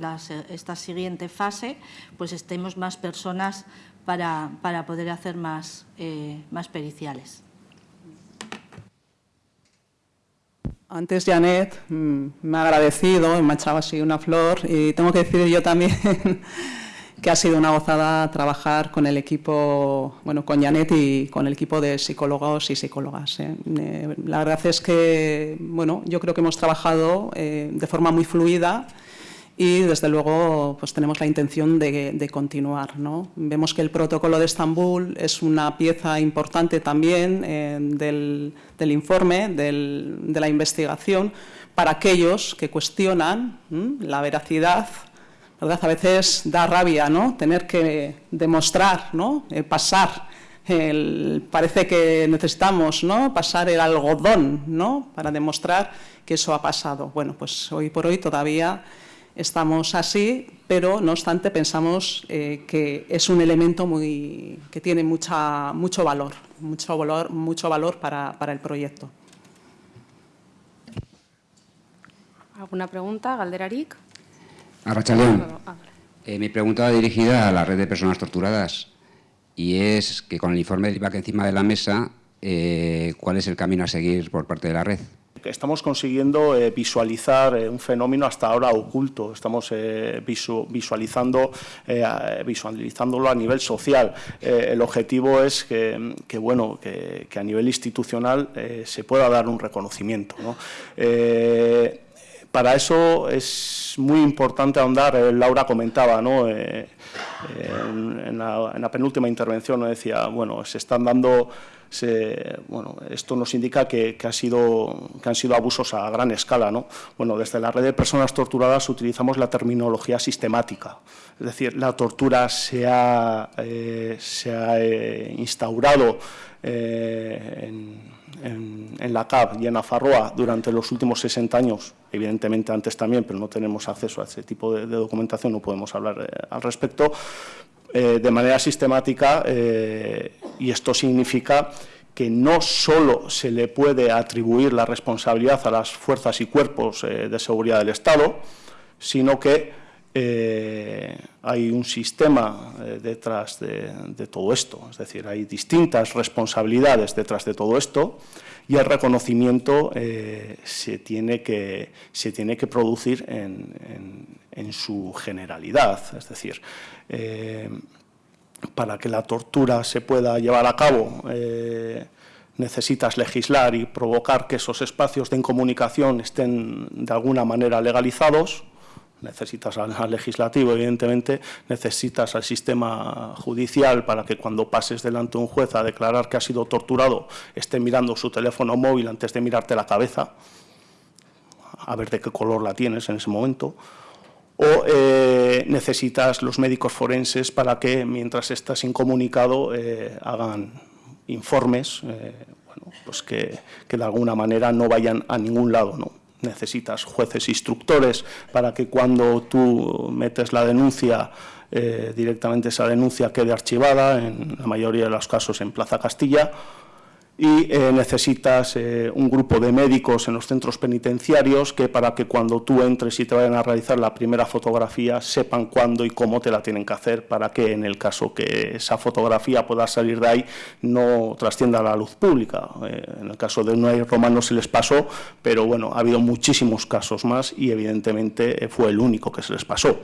esta siguiente fase pues estemos más personas para, para poder hacer más, eh, más periciales. Antes Janet mm, me ha agradecido, me ha echado así una flor y tengo que decir yo también que ha sido una gozada trabajar con el equipo, bueno, con Janet y con el equipo de psicólogos y psicólogas. ¿eh? Eh, la verdad es que, bueno, yo creo que hemos trabajado eh, de forma muy fluida y desde luego pues tenemos la intención de, continuar. ¿no? Vemos que el protocolo de Estambul es una pieza importante también del, informe, de la investigación, para aquellos que cuestionan la veracidad ¿verdad? A veces da rabia ¿no? tener que demostrar, ¿no? Eh, pasar, el, parece que necesitamos ¿no? pasar el algodón ¿no? para demostrar que eso ha pasado. Bueno, pues hoy por hoy todavía estamos así, pero no obstante pensamos eh, que es un elemento muy, que tiene mucha, mucho valor, mucho valor, mucho valor para, para el proyecto. ¿Alguna pregunta? ¿Galderarik? Arrachaldeón. Ah, Eh, mi pregunta va dirigida a la red de personas torturadas y es que con el informe del IVAC encima de la mesa, eh, ¿cuál es el camino a seguir por parte de la red? Estamos consiguiendo eh, visualizar eh, un fenómeno hasta ahora oculto. Estamos eh, visu visualizando, eh, visualizándolo a nivel social. Eh, el objetivo es que, que, bueno, que, que a nivel institucional eh, se pueda dar un reconocimiento. ¿no? Para eso es muy importante ahondar, eh, Laura comentaba, ¿no? Eh, eh, en, la, en la penúltima intervención ¿no? decía, bueno, se están dando, se- bueno, esto nos indica que, ha sido, que han sido abusos a gran escala. ¿no? Bueno, desde la red de personas torturadas utilizamos la terminología sistemática, es decir, la tortura se ha, eh, se ha eh, instaurado en, en- la CAP y en Afarroa durante los últimos 60 años, evidentemente antes también, pero no tenemos acceso a ese tipo de, de documentación, no podemos hablar eh, al respecto, eh, de manera sistemática eh, y esto significa que no solo se le puede atribuir la responsabilidad a las fuerzas y cuerpos eh, de seguridad del Estado, sino que eh, hay un sistema eh, detrás de, todo esto, es decir, hay distintas responsabilidades detrás de todo esto y el reconocimiento eh, se, tiene que, se tiene que producir en, en- su generalidad, es decir, para que la tortura se pueda llevar a cabo, necesitas legislar y provocar que esos espacios de incomunicación estén de alguna manera legalizados. Necesitas al legislativo, evidentemente, necesitas al sistema judicial para que cuando pases delante de un juez a declarar que ha sido torturado esté mirando su teléfono móvil antes de mirarte la cabeza, a ver de qué color la tienes en ese momento o eh, necesitas los médicos forenses para que, mientras estás incomunicado, eh, hagan informes eh, bueno, pues que, que de alguna manera no vayan a ningún lado. ¿no? Necesitas jueces instructores para que cuando tú metes la denuncia, eh, directamente esa denuncia quede archivada, en la mayoría de los casos en Plaza Castilla y eh, necesitas eh, un grupo de médicos en los centros penitenciarios que para que cuando tú entres y te vayan a realizar la primera fotografía sepan cuándo y cómo te la tienen que hacer para que en el caso que esa fotografía pueda salir de ahí no trascienda a la luz pública. Eh, en el caso de Unai Romano se les pasó, pero bueno, ha habido muchísimos casos más y evidentemente fue el único que se les pasó.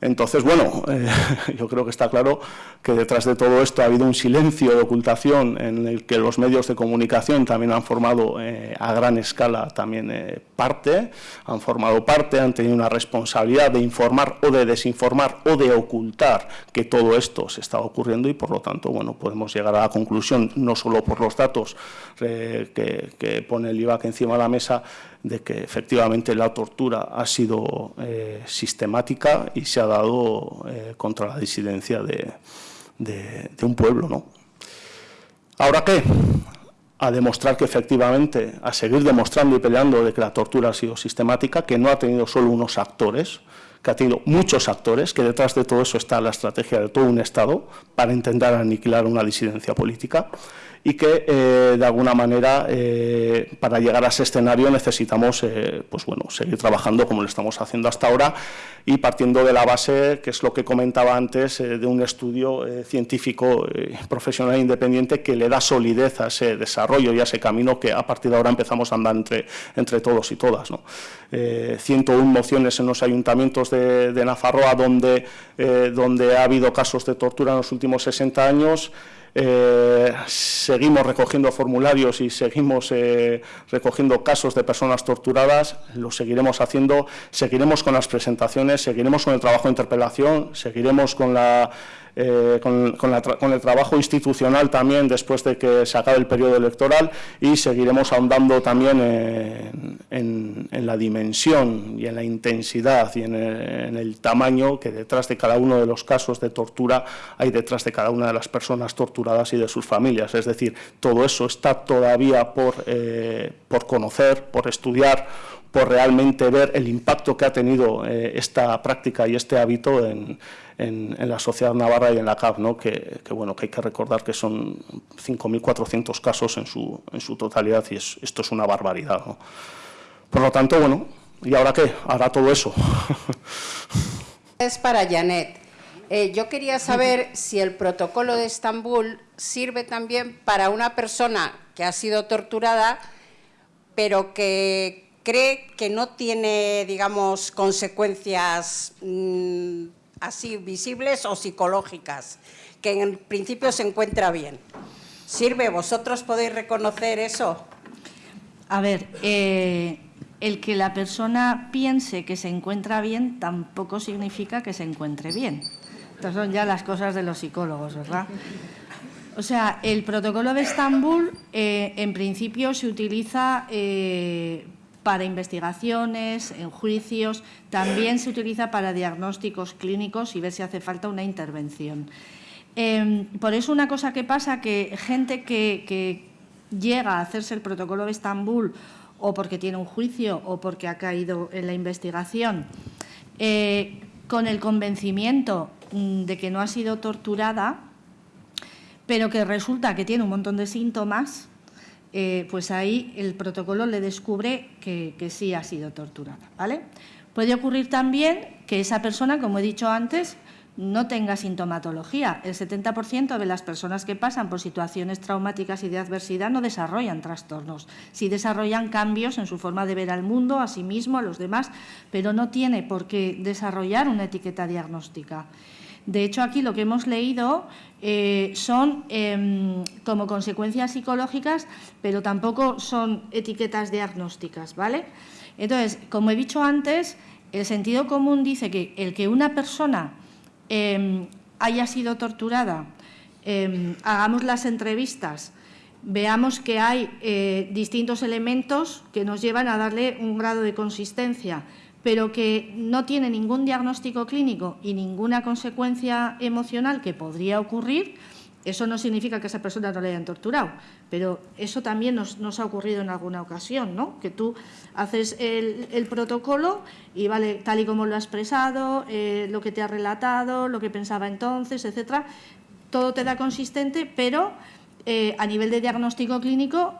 Entonces, bueno, eh, yo creo que está claro que detrás de todo esto ha habido un silencio de ocultación en el que los medios de comunicación también han formado eh, a gran escala también eh, parte, han formado parte, han tenido una responsabilidad de informar o de desinformar o de ocultar que todo esto se está ocurriendo y por lo tanto, bueno, podemos llegar a la conclusión, no solo por los datos que, que pone el IVAC encima de la mesa, de que efectivamente la tortura ha sido eh, sistemática y se ha dado eh, contra la disidencia de, de- de un pueblo. ¿no? ¿Ahora qué? A demostrar que efectivamente, a seguir demostrando y peleando de que la tortura ha sido sistemática, que no ha tenido solo unos actores, que ha tenido muchos actores, que detrás de todo eso está la estrategia de todo un Estado para intentar aniquilar una disidencia política y que eh, de alguna manera eh, para llegar a ese escenario necesitamos eh, pues bueno, seguir trabajando como lo estamos haciendo hasta ahora y partiendo de la base, que es lo que comentaba antes, de un estudio científico profesional independiente que le da solidez a ese desarrollo y a ese camino que a partir de ahora empezamos a andar entre, entre todos y todas. ¿no? Eh, 101 mociones en los ayuntamientos de, de Nafarroa donde, donde ha habido casos de tortura en los últimos 60 años. Eh, seguimos recogiendo formularios y seguimos eh, recogiendo casos de personas torturadas, lo seguiremos haciendo, seguiremos con las presentaciones, seguiremos con el trabajo de interpelación, seguiremos con, la, eh, con, con el trabajo institucional también después de que se acabe el periodo electoral y seguiremos ahondando también en, la dimensión y en la intensidad y en el, en el tamaño que detrás de cada uno de los casos de tortura hay detrás de cada una de las personas torturadas y de sus familias. Es decir, todo eso está todavía por, eh, por conocer, por estudiar, por realmente ver el impacto que ha tenido eh, esta práctica y este hábito en, en- en la sociedad navarra y en la CAP, ¿no? que, que, bueno, que hay que recordar que son 5.400 casos en su, en su totalidad y es- esto es una barbaridad. ¿no? Por lo tanto, bueno, ¿Y ahora qué? Ahora todo eso. Es para Janet. Eh, yo quería saber si el protocolo de Estambul sirve también para una persona que ha sido torturada, pero que cree que no tiene, digamos, consecuencias mm, así visibles o psicológicas, que en principio se encuentra bien. ¿Sirve? ¿Vosotros podéis reconocer eso? A ver, eh, el que la persona piense que se encuentra bien tampoco significa que se encuentre bien. Estas son ya las cosas de los psicólogos, ¿verdad? O sea, el protocolo de Estambul eh, en principio se utiliza eh, para investigaciones, en juicios, también se utiliza para diagnósticos clínicos y ver si hace falta una intervención. Em, por eso una cosa que pasa, que gente que, llega a hacerse el protocolo de Estambul o porque tiene un juicio o porque ha caído en la investigación, eh, con el convencimiento mm, de que no ha sido torturada, pero que resulta que tiene un montón de síntomas, eh, pues ahí el protocolo le descubre que, sí ha sido torturada. ¿vale? Puede ocurrir también que esa persona, como he dicho antes, no tenga sintomatología. El 70% de las personas que pasan por situaciones traumáticas y de adversidad no desarrollan trastornos. Sí desarrollan cambios en su forma de ver al mundo, a sí mismo, a los demás, pero no tiene por qué desarrollar una etiqueta diagnóstica. De hecho, aquí lo que hemos leído eh, son eh, como consecuencias psicológicas, pero tampoco son etiquetas diagnósticas, ¿vale? Entonces, como he dicho antes, el sentido común dice que el que una persona eh, haya sido torturada, eh, hagamos las entrevistas, veamos que hay eh, distintos elementos que nos llevan a darle un grado de consistencia, pero que no tiene ningún diagnóstico clínico y ninguna consecuencia emocional que podría ocurrir, eso no significa que esa persona no le hayan torturado, pero eso también nos, ha ocurrido en alguna ocasión, ¿no? que tú haces el, el, protocolo y vale tal y como lo ha expresado, eh, lo que te ha relatado, lo que pensaba entonces, etcétera, todo te da consistente, pero eh, a nivel de diagnóstico clínico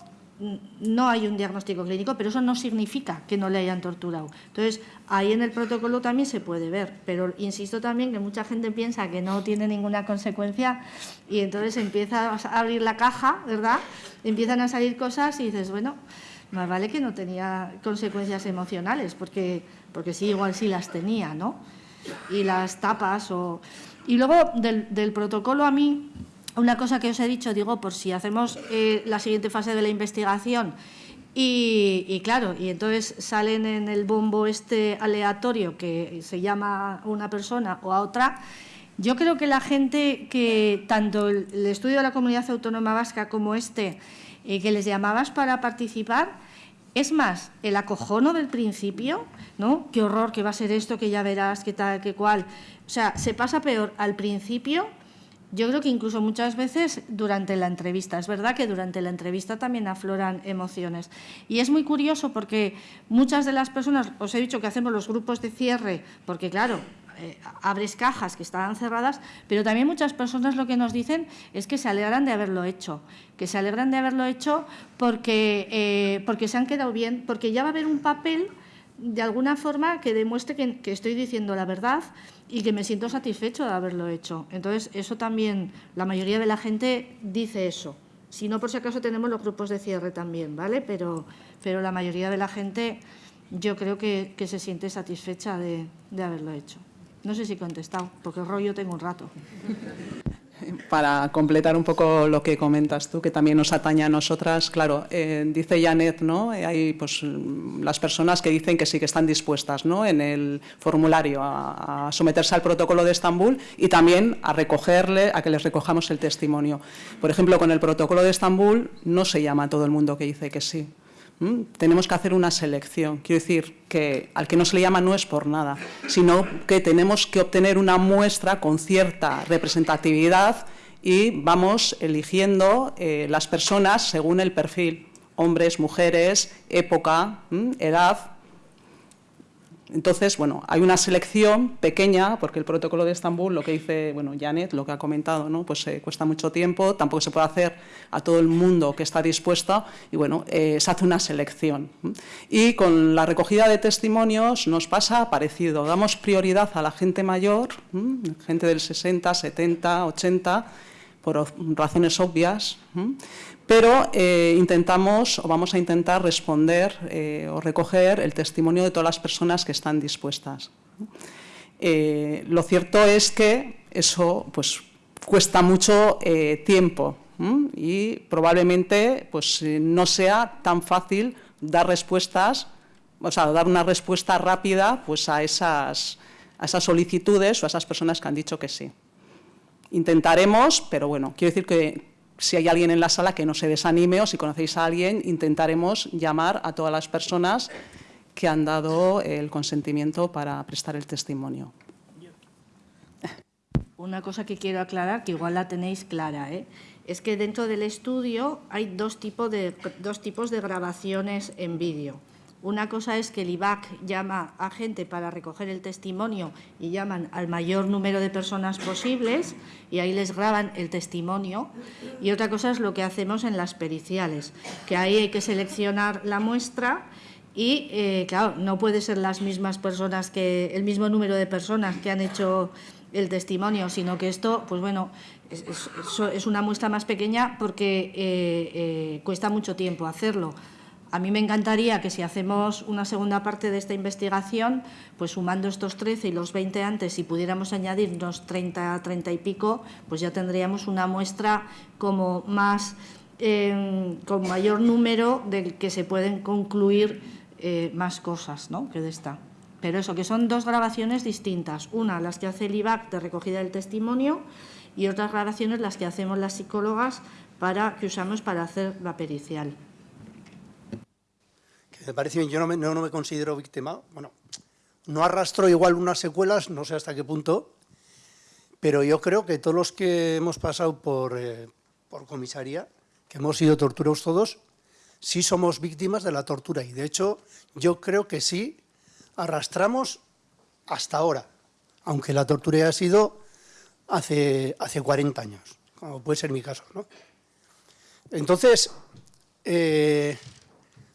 no hay un diagnóstico clínico, pero eso no significa que no le hayan torturado. Entonces, ahí en el protocolo también se puede ver, pero insisto también que mucha gente piensa que no tiene ninguna consecuencia y entonces empieza a abrir la caja, ¿verdad? Empiezan a salir cosas y dices, bueno, más vale que no tenía consecuencias emocionales, porque, porque sí, igual sí las tenía, ¿no? Y las tapas o... Y luego del, del protocolo a mí una cosa que os he dicho, digo, por si hacemos eh, la siguiente fase de la investigación y, claro, y entonces salen en el bombo este aleatorio que se llama a una persona o a otra, yo creo que la gente que, tanto el, el estudio de la comunidad autónoma vasca como este, eh, que les llamabas para participar, es más, el acojono del principio, ¿no? Qué horror, que va a ser esto, que ya verás, qué tal, qué cual. O sea, se pasa peor al principio yo creo que incluso muchas veces durante la entrevista. Es verdad que durante la entrevista también afloran emociones. Y es muy curioso porque muchas de las personas, os he dicho que hacemos los grupos de cierre, porque claro, eh, abres cajas que estaban cerradas, pero también muchas personas lo que nos dicen es que se alegran de haberlo hecho, que se alegran de haberlo hecho porque, eh, porque se han quedado bien, porque ya va a haber un papel de alguna forma que demuestre que, estoy diciendo la verdad y que me siento satisfecho de haberlo hecho. Entonces, eso también, la mayoría de la gente dice eso. Si no, por si acaso tenemos los grupos de cierre también, ¿vale? Pero, pero la mayoría de la gente yo creo que, se siente satisfecha de, de haberlo hecho. No sé si he contestado, porque rollo tengo un rato. para completar un poco lo que comentas tú, que también nos atañe a nosotras, claro, eh, dice Janet, ¿no? Eh, hay pues, las personas que dicen que sí que están dispuestas ¿no? en el formulario a, a, someterse al protocolo de Estambul y también a recogerle, a que les recojamos el testimonio. Por ejemplo, con el protocolo de Estambul no se llama a todo el mundo que dice que sí. ¿Mm? Tenemos que hacer una selección. Quiero decir que al que no se le llama no es por nada, sino que tenemos que obtener una muestra con cierta representatividad y vamos eligiendo eh, las personas según el perfil, hombres, mujeres, época, ¿Mm? edad. Entonces, bueno, hay una selección pequeña, porque el protocolo de Estambul, lo que dice, bueno, Janet, lo que ha comentado, ¿no? pues eh, cuesta mucho tiempo, tampoco se puede hacer a todo el mundo que está dispuesto, y bueno, eh, se hace una selección. Y con la recogida de testimonios nos pasa parecido, damos prioridad a la gente mayor, gente del 60, 70, 80, por razones obvias, pero eh, intentamos o vamos a intentar responder eh, o recoger el testimonio de todas las personas que están dispuestas. Eh, lo cierto es que eso pues, cuesta mucho tiempo y probablemente pues, no sea tan fácil dar respuestas, o sea, dar una respuesta rápida pues, a, esas, a esas solicitudes o a esas personas que han dicho que sí. Intentaremos, pero bueno, quiero decir que si hay alguien en la sala que no se desanime o si conocéis a alguien, intentaremos llamar a todas las personas que han dado el consentimiento para prestar el testimonio. Una cosa que quiero aclarar, que igual la tenéis clara, ¿eh? es que dentro del estudio hay dos, de, dos tipos de grabaciones en vídeo. Una cosa es que el IBAC llama a gente para recoger el testimonio y llaman al mayor número de personas posibles y ahí les graban el testimonio. Y otra cosa es lo que hacemos en las periciales, que ahí hay que seleccionar la muestra y, eh, claro, no puede ser las mismas personas que el mismo número de personas que han hecho el testimonio, sino que esto, pues bueno, es, una muestra más pequeña porque eh, eh, cuesta mucho tiempo hacerlo. A mí me encantaría que si hacemos una segunda parte de esta investigación, pues sumando estos 13 y los 20 antes, si pudiéramos añadir unos 30, 30 y pico, pues ya tendríamos una muestra como más, em, con mayor número del que se pueden concluir eh, más cosas ¿no? que de esta. Pero eso, que son dos grabaciones distintas. Una, las que hace el IBAC de recogida del testimonio y otras grabaciones las que hacemos las psicólogas para, que usamos para hacer la pericial me parece bien, yo no me, no, me considero víctima, bueno, no arrastro igual unas secuelas, no sé hasta qué punto, pero yo creo que todos los que hemos pasado por, eh, por comisaría, que hemos sido torturados todos, sí somos víctimas de la tortura y de hecho yo creo que sí arrastramos hasta ahora, aunque la tortura haya sido hace, hace 40 años, como puede ser mi caso. ¿no? Entonces, eh,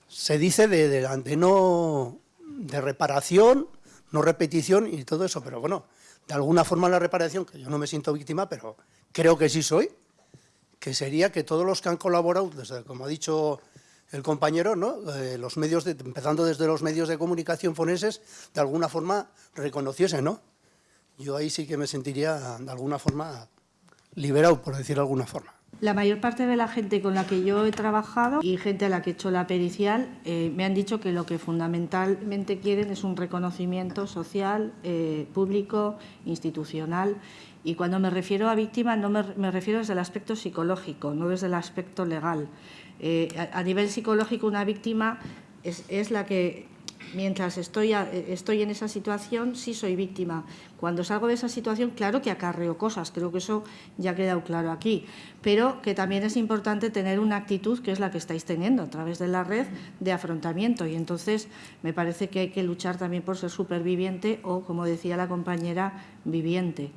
se dice de, de, no de reparación, no repetición y todo eso, pero bueno, de alguna forma la reparación, que yo no me siento víctima, pero creo que sí soy, que sería que todos los que han colaborado, desde, como ha dicho el compañero, ¿no? Eh, los medios, empezando desde los medios de comunicación foneses, de alguna forma reconociesen, ¿no? Yo ahí sí que me sentiría de alguna forma liberado, por decir de alguna forma. La mayor parte de la gente con la que yo he trabajado y gente a la que he hecho la pericial eh, me han dicho que lo que fundamentalmente quieren es un reconocimiento social, eh, público, institucional. Y cuando me refiero a víctima no me, refiero desde el aspecto psicológico, no desde el aspecto legal. Eh, a, nivel psicológico una víctima es, es la que mientras estoy, estoy en esa situación, sí soy víctima. Cuando salgo de esa situación, claro que acarreo cosas, creo que eso ya ha quedado claro aquí, pero que también es importante tener una actitud que es la que estáis teniendo a través de la red de afrontamiento y entonces me parece que hay que luchar también por ser superviviente o, como decía la compañera, viviente.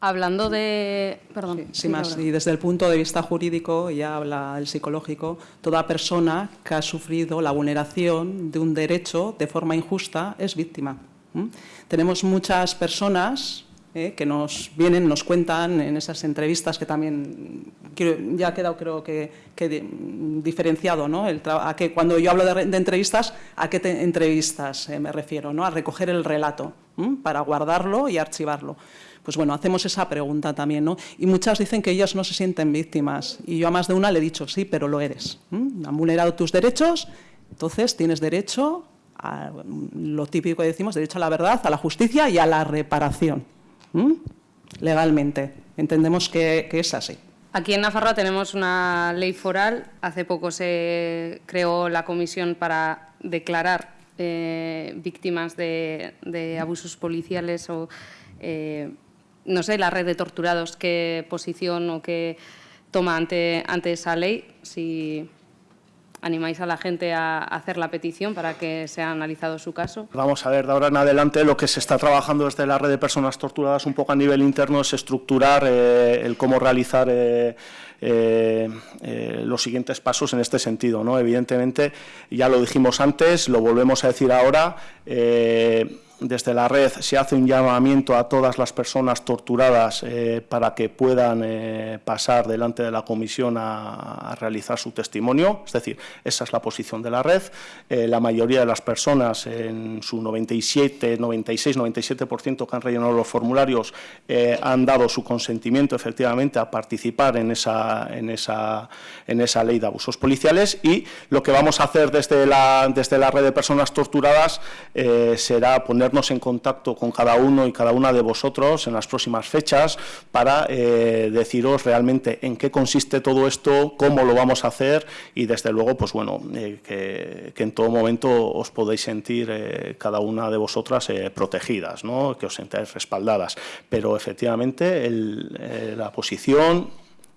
Hablando de... Perdón. Sí, más, y desde el punto de vista jurídico, ya habla el psicológico, toda persona que ha sufrido la vulneración de un derecho de forma injusta es víctima. Tenemos muchas personas eh, que nos vienen, nos cuentan en esas entrevistas que también ya ha quedado creo que, diferenciado, ¿no? a que cuando yo hablo de, entrevistas, ¿a qué entrevistas eh, me refiero? ¿no? A recoger el relato para guardarlo y archivarlo. Pues bueno, hacemos esa pregunta también, ¿no? Y muchas dicen que ellas no se sienten víctimas. Y yo a más de una le he dicho, sí, pero lo eres. Han vulnerado tus derechos, entonces tienes derecho a lo típico que decimos, derecho a la verdad, a la justicia y a la reparación. Legalmente. Entendemos que, es así. Aquí en Navarra tenemos una ley foral. Hace poco se creó la comisión para declarar eh, víctimas de, abusos policiales o eh, no sé, la red de torturados, qué posición o qué toma ante, ante esa ley, si ¿Animáis a la gente a hacer la petición para que sea analizado su caso? Vamos a ver, de ahora en adelante lo que se está trabajando desde la red de personas torturadas un poco a nivel interno es estructurar eh, el cómo realizar eh, eh, los siguientes pasos en este sentido. ¿no? Evidentemente, ya lo dijimos antes, lo volvemos a decir ahora, desde la red se hace un llamamiento a todas las personas torturadas eh, para que puedan eh, pasar delante de la comisión a, realizar su testimonio, es decir, esa es la posición de la red. Eh, la mayoría de las personas, en su 97, 96, 97% que han rellenado los formularios, han dado su consentimiento efectivamente a participar en esa, en, esa, en esa ley de abusos policiales y lo que vamos a hacer desde la, desde la red de personas torturadas será poner ponernos en contacto con cada uno y cada una de vosotros en las próximas fechas para eh, deciros realmente en qué consiste todo esto, cómo lo vamos a hacer y desde luego pues bueno eh, que, en todo momento os podéis sentir eh, cada una de vosotras protegidas, ¿no? que os sentáis respaldadas. Pero efectivamente el, la posición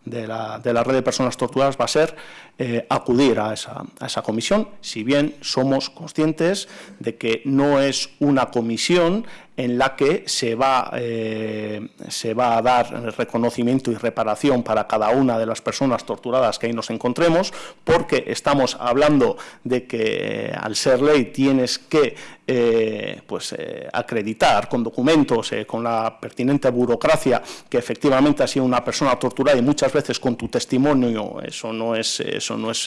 de la, de la, red de personas torturadas va a ser eh, acudir a esa, a esa, comisión, si bien somos conscientes de que no es una comisión en la que se va, eh, se va a dar reconocimiento y reparación para cada una de las personas torturadas que ahí nos encontremos, porque estamos hablando de que eh, al ser ley tienes que pues, acreditar con documentos, con la pertinente burocracia, que efectivamente ha sido una persona torturada y muchas veces con tu testimonio eso no es, no es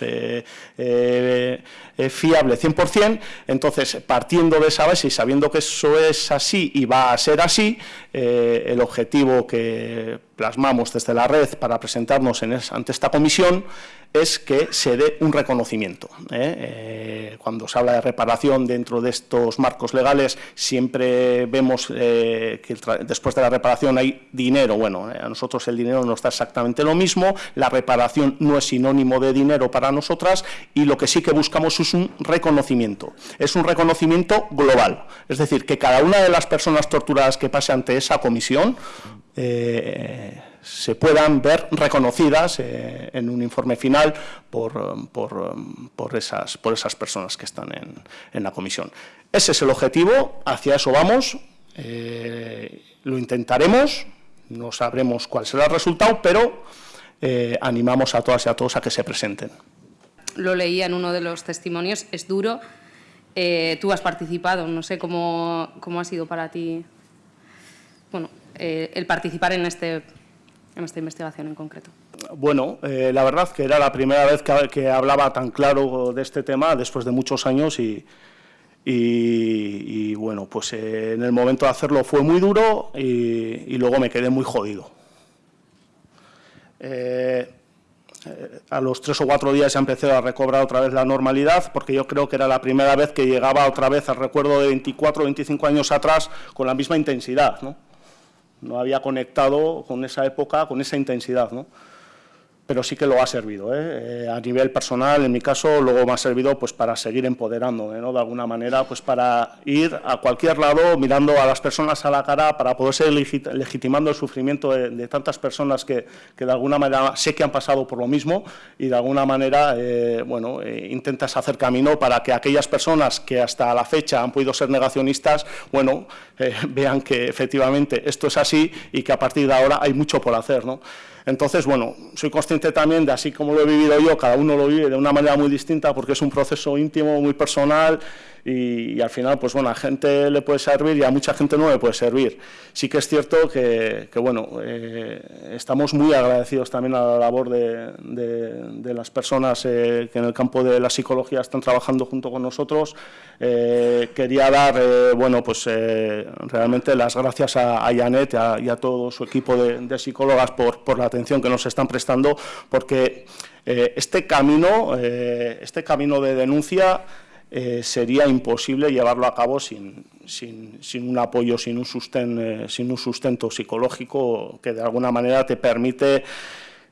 fiable 100%, entonces partiendo de esa base y sabiendo que eso es así y va a ser así, el objetivo que plasmamos desde la red para presentarnos en ante esta comisión es que se dé un reconocimiento. ¿eh? Eh, cuando se habla de reparación dentro de estos marcos legales, siempre vemos eh, que después de la reparación hay dinero. Bueno, a nosotros el dinero no está exactamente lo mismo, la reparación no es sinónimo de dinero para nosotras y lo que sí que buscamos es un reconocimiento. Es un reconocimiento global, es decir, que cada una de las personas torturadas que pase ante esa comisión se puedan ver reconocidas eh, en un informe final por, por, por, esas, por esas personas que están en, en, la comisión. Ese es el objetivo, hacia eso vamos, eh, lo intentaremos, no sabremos cuál será el resultado, pero eh, animamos a todas y a todos a que se presenten. Lo leía en uno de los testimonios, es duro, tú has participado, no sé cómo, cómo ha sido para ti bueno, el participar en, este, en esta investigación en concreto? Bueno, eh, la verdad que era la primera vez que, hablaba tan claro de este tema después de muchos años y, bueno, pues eh, en el momento de hacerlo fue muy duro y, y luego me quedé muy jodido. Eh, a los tres o cuatro días ya empecé a recobrar otra vez la normalidad, porque yo creo que era la primera vez que llegaba otra vez al recuerdo de 24 o 25 años atrás con la misma intensidad, ¿no? No había conectado con esa época, con esa intensidad, ¿no? Pero sí que lo ha servido. ¿eh? a nivel personal, en mi caso, luego me ha servido pues, para seguir empoderando, ¿eh? ¿no? de alguna manera, pues, para ir a cualquier lado mirando a las personas a la cara, para poder ser legit legitimando el sufrimiento de, tantas personas que, que, de alguna manera sé que han pasado por lo mismo y de alguna manera eh, bueno, eh, intentas hacer camino para que aquellas personas que hasta la fecha han podido ser negacionistas, bueno, eh, vean que efectivamente esto es así y que a partir de ahora hay mucho por hacer. ¿no? Entonces, bueno, soy consciente también de así como lo he vivido yo, cada uno lo vive de una manera muy distinta porque es un proceso íntimo, muy personal y, y, al final, pues bueno, a gente le puede servir y a mucha gente no le puede servir. Sí que es cierto que, que bueno, eh, estamos muy agradecidos también a la labor de, de, de las personas eh, que en el campo de la psicología están trabajando junto con nosotros. Eh, quería dar, eh, bueno, pues eh, realmente las gracias a, a Janet y a, y a, todo su equipo de, de psicólogas por, por, la atención que nos están prestando, porque eh, este camino, este camino de denuncia eh, sería imposible llevarlo a cabo sin, sin, sin un apoyo, sin un, susten, eh, sin un sustento psicológico que de alguna manera te permite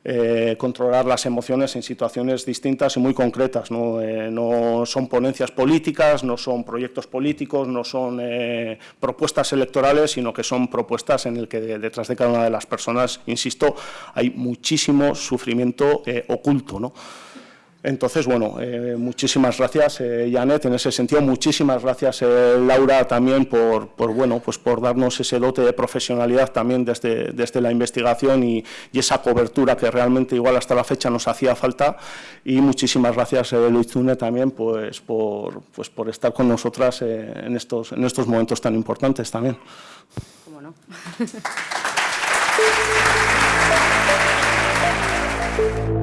eh, controlar las emociones en situaciones distintas y muy concretas. ¿no? Eh, no son ponencias políticas, no son proyectos políticos, no son eh, propuestas electorales, sino que son propuestas en el que de, detrás de cada una de las personas, insisto, hay muchísimo sufrimiento oculto. ¿no? Entonces, bueno, eh, muchísimas gracias, eh, Janet, en ese sentido. Muchísimas gracias, eh, Laura, también por, por, bueno, pues por darnos ese dote de profesionalidad también desde, desde la investigación y, y, esa cobertura que realmente igual hasta la fecha nos hacía falta. Y muchísimas gracias, eh, Luizune, también pues, por, pues, por estar con nosotras eh, en, estos, en estos momentos tan importantes también. ¿Cómo no?